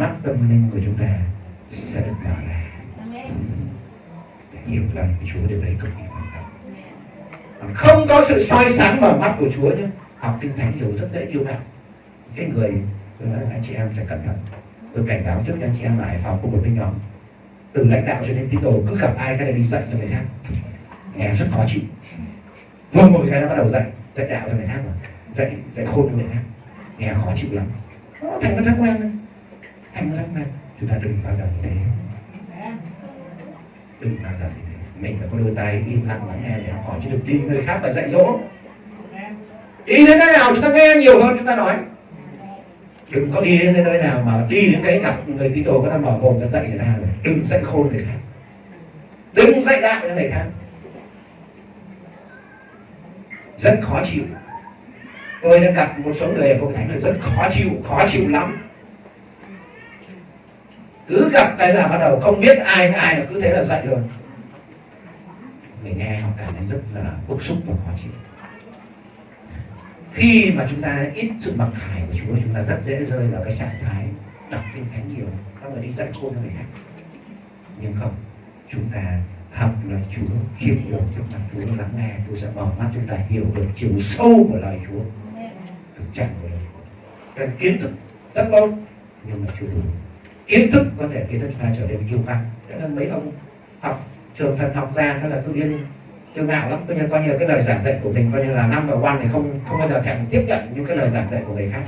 mắt tâm linh của chúng ta sẽ được mở ra. Để hiểu lời của Chúa điều đấy cực kỳ quan trọng. Không có sự soi sáng mở mắt của Chúa nhé học kinh thánh hiểu rất dễ kiêu ngạo. Cái người tôi nói là anh chị em phải cẩn thận. Tôi cảnh báo trước cho anh chị em ở Hải Phòng có một cái nhóm. Từ lãnh đạo cho đến tín đồ cứ gặp ai cái này đi dạy cho người khác. Nghe rất khó chịu. Vừa ngồi cái nó bắt đầu dạy dạy đạo cho người khác mà dạy dạy khôn cho người khác. Nghe khó chịu lắm. Nó thành cái thói quen đấy. thành này chúng ta đừng bao giờ như thế. Đừng bao giờ như thế. Mình phải có đôi tay im lặng lắng nghe để học hỏi. Chứ đừng đi người khác và dạy dỗ. Đi đến nơi nào chúng ta nghe nhiều hơn chúng ta nói. Đừng có đi đến nơi nào mà đi đến cái gặp người tín đồ người ta mở mồm người ta dạy người ta rồi. Đừng dạy khôn người khác. Đừng dạy đạo cho người khác. Rất khó chịu. Tôi đã gặp một số người ở hội thánh là rất khó chịu khó chịu lắm cứ gặp cái là bắt đầu không biết ai với ai là cứ thế là dạy rồi. Người nghe họ cảm thấy rất là bức xúc và khó chịu. Khi mà chúng ta ít sự mặc khải của Chúa chúng ta rất dễ rơi vào cái trạng thái đọc kinh thánh nhiều. Xong rồi đi dạy khôn người khác. Nhưng không chúng ta học lời Chúa hiểu được trong lòng Chúa lắng nghe Chúa sẽ mở mắt chúng ta hiểu được chiều sâu của lời Chúa thực trạng của lời Chúa. Cần kiến thức rất tốt nhưng mà chưa đủ kiến thức có thể khiến chúng ta trở nên kiêu căng cho nên mấy ông học trường thần học ra đó là tự nhiên kiêu ngạo lắm. Coi như coi như cái lời giảng dạy của mình coi như là năm và quan thì không không bao giờ thèm tiếp nhận những cái lời giảng dạy của người khác.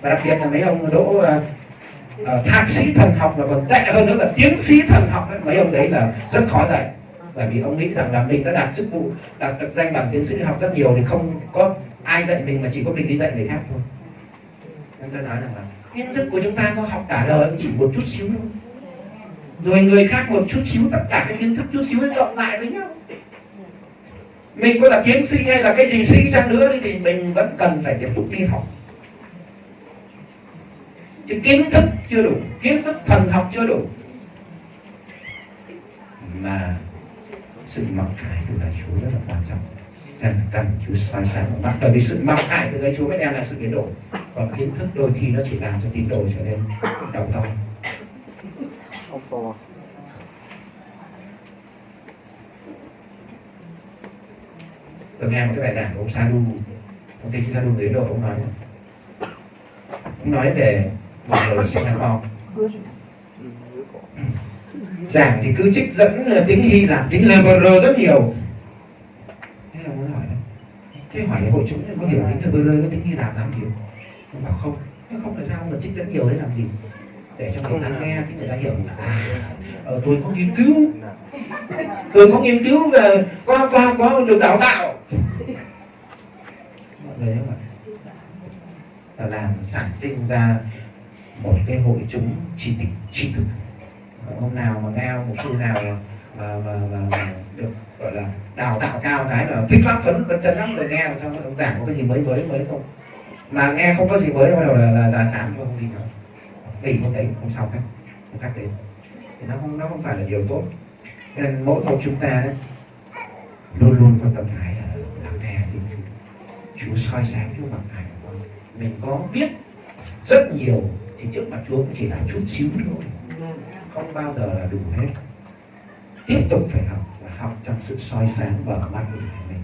Và đặc biệt là mấy ông đỗ uh, uh, thạc sĩ thần học và còn tệ hơn nữa là tiến sĩ thần học ấy. mấy ông đấy là rất khó dạy. Bởi vì ông nghĩ rằng là mình đã đạt chức vụ đạt được danh bằng tiến sĩ học rất nhiều thì không có ai dạy mình mà chỉ có mình đi dạy người khác thôi. Nên tôi nói rằng là kiến thức của chúng ta có học cả đời, chỉ một chút xíu thôi. Rồi người khác một chút xíu, tất cả cái kiến thức chút xíu ấy cộng lại với nhau. Mình có là tiến sĩ hay là cái gì sĩ chăng nữa thì mình vẫn cần phải tiếp tục đi học. Chứ kiến thức chưa đủ, kiến thức thần học chưa đủ. Mà sự mặc khải từ lời Chúa rất là quan trọng. Cần cần Chúa soi sáng. Mắt bởi vì sự mặc khải từ lời Chúa mới đem lại sự biến đổi còn kiến thức đôi khi nó chỉ làm cho tín đồ trở nên đầu to Ông to. tôi nghe một cái bài giảng của ông Sadhu ông kinh Sadhu người Ấn Độ ông nói ông nói về một người Singapore giảng thì cứ trích dẫn là tiếng Hy Lạp tiếng Hebrew rất nhiều. Thế là muốn hỏi thế hỏi hội chúng có hiểu tiếng Hebrew với tiếng Hy Lạp làm gì ông bảo không. Chứ không tại sao? Mà trích dẫn nhiều đấy làm gì? Để cho người ta nghe thì người ta hiểu là à ờ, tôi có nghiên cứu. Tôi có nghiên cứu về có có có được đào tạo. Mọi người không ạ? Là làm sản sinh ra một cái hội chúng tri tịch tri thức. Hôm nào mà nghe một sư nào mà, mà, mà, mà được gọi là đào tạo cao cái là thích lắm phấn phấn chân lắm rồi nghe sao ông giảng có cái gì mới mới mới không mà nghe không có gì mới bắt đầu là là, là chán không đi nữa. Nghỉ hôm đấy không sau khác không khác đến. Thì nó không nó không phải là điều tốt. Nên mỗi một chúng ta đấy luôn luôn có tâm thái là lắng nghe thì Chúa soi sáng chúa mặt hải của con mình có biết rất nhiều thì trước mặt Chúa cũng chỉ là chút xíu thôi. Không bao giờ là đủ hết. Tiếp tục phải học và học trong sự soi sáng mở mắt của mình.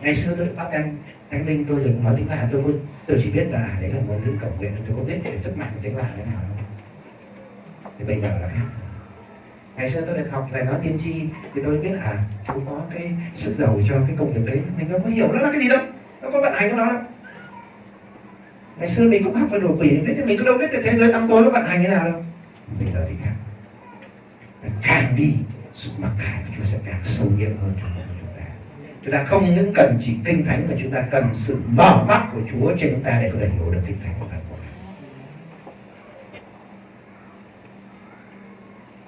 Ngày xưa tôi bắt anh thánh linh, tôi được nói tiếng lạ tôi có tôi chỉ biết là đấy là ngôn ngữ cầu nguyện tôi có biết để sức mạnh của tiếng lạ thế nào đâu. Thì bây giờ là khác. Ngày xưa tôi được học về nói tiên tri, thì tôi biết à chú có cái sức giàu cho cái công việc đấy. Mình đâu có hiểu nó là cái gì đâu. Nó có vận hành của nó đâu. Ngày xưa mình cũng học về đồ quỷ đấy thì mình có đâu biết được thế giới tăm tối nó vận hành như nào đâu. Bây giờ thì khác. Càng đi sự mặc cảm của Chúa sẽ càng sâu nhiệm hơn chúng chúng ta không những cần chỉ kinh thánh mà chúng ta cần sự mở mắt của Chúa trên chúng ta để có thể hiểu được kinh thánh của Ngài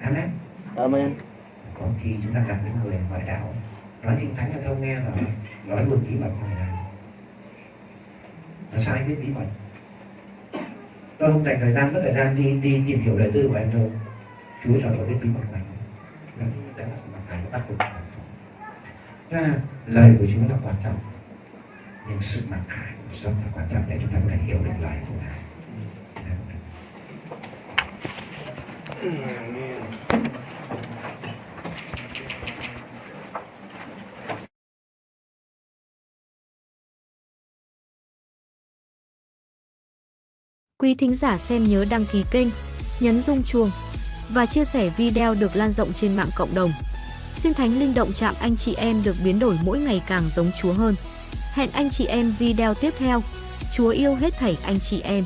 Amen. Amen. có khi chúng ta gặp những người ngoại đạo nói kinh thánh cho thông nghe là nói luôn bí mật của người ta nó sao anh biết bí mật? Tôi không dành thời gian mất thời gian đi đi tìm hiểu lời tư của anh đâu. Chúa cho tôi biết bí mật của anh. Đó là sự mặc khải bắt buộc Thế lời của Chúa là quan trọng nhưng sự mặc khải của sống là quan trọng để chúng ta có thể hiểu được lời của Ngài Quý thính giả xem nhớ đăng ký kênh, nhấn rung chuông và chia sẻ video được lan rộng trên mạng cộng đồng. Xin Thánh Linh động chạm anh chị em được biến đổi mỗi ngày càng giống Chúa hơn. Hẹn anh chị em video tiếp theo. Chúa yêu hết thảy anh chị em.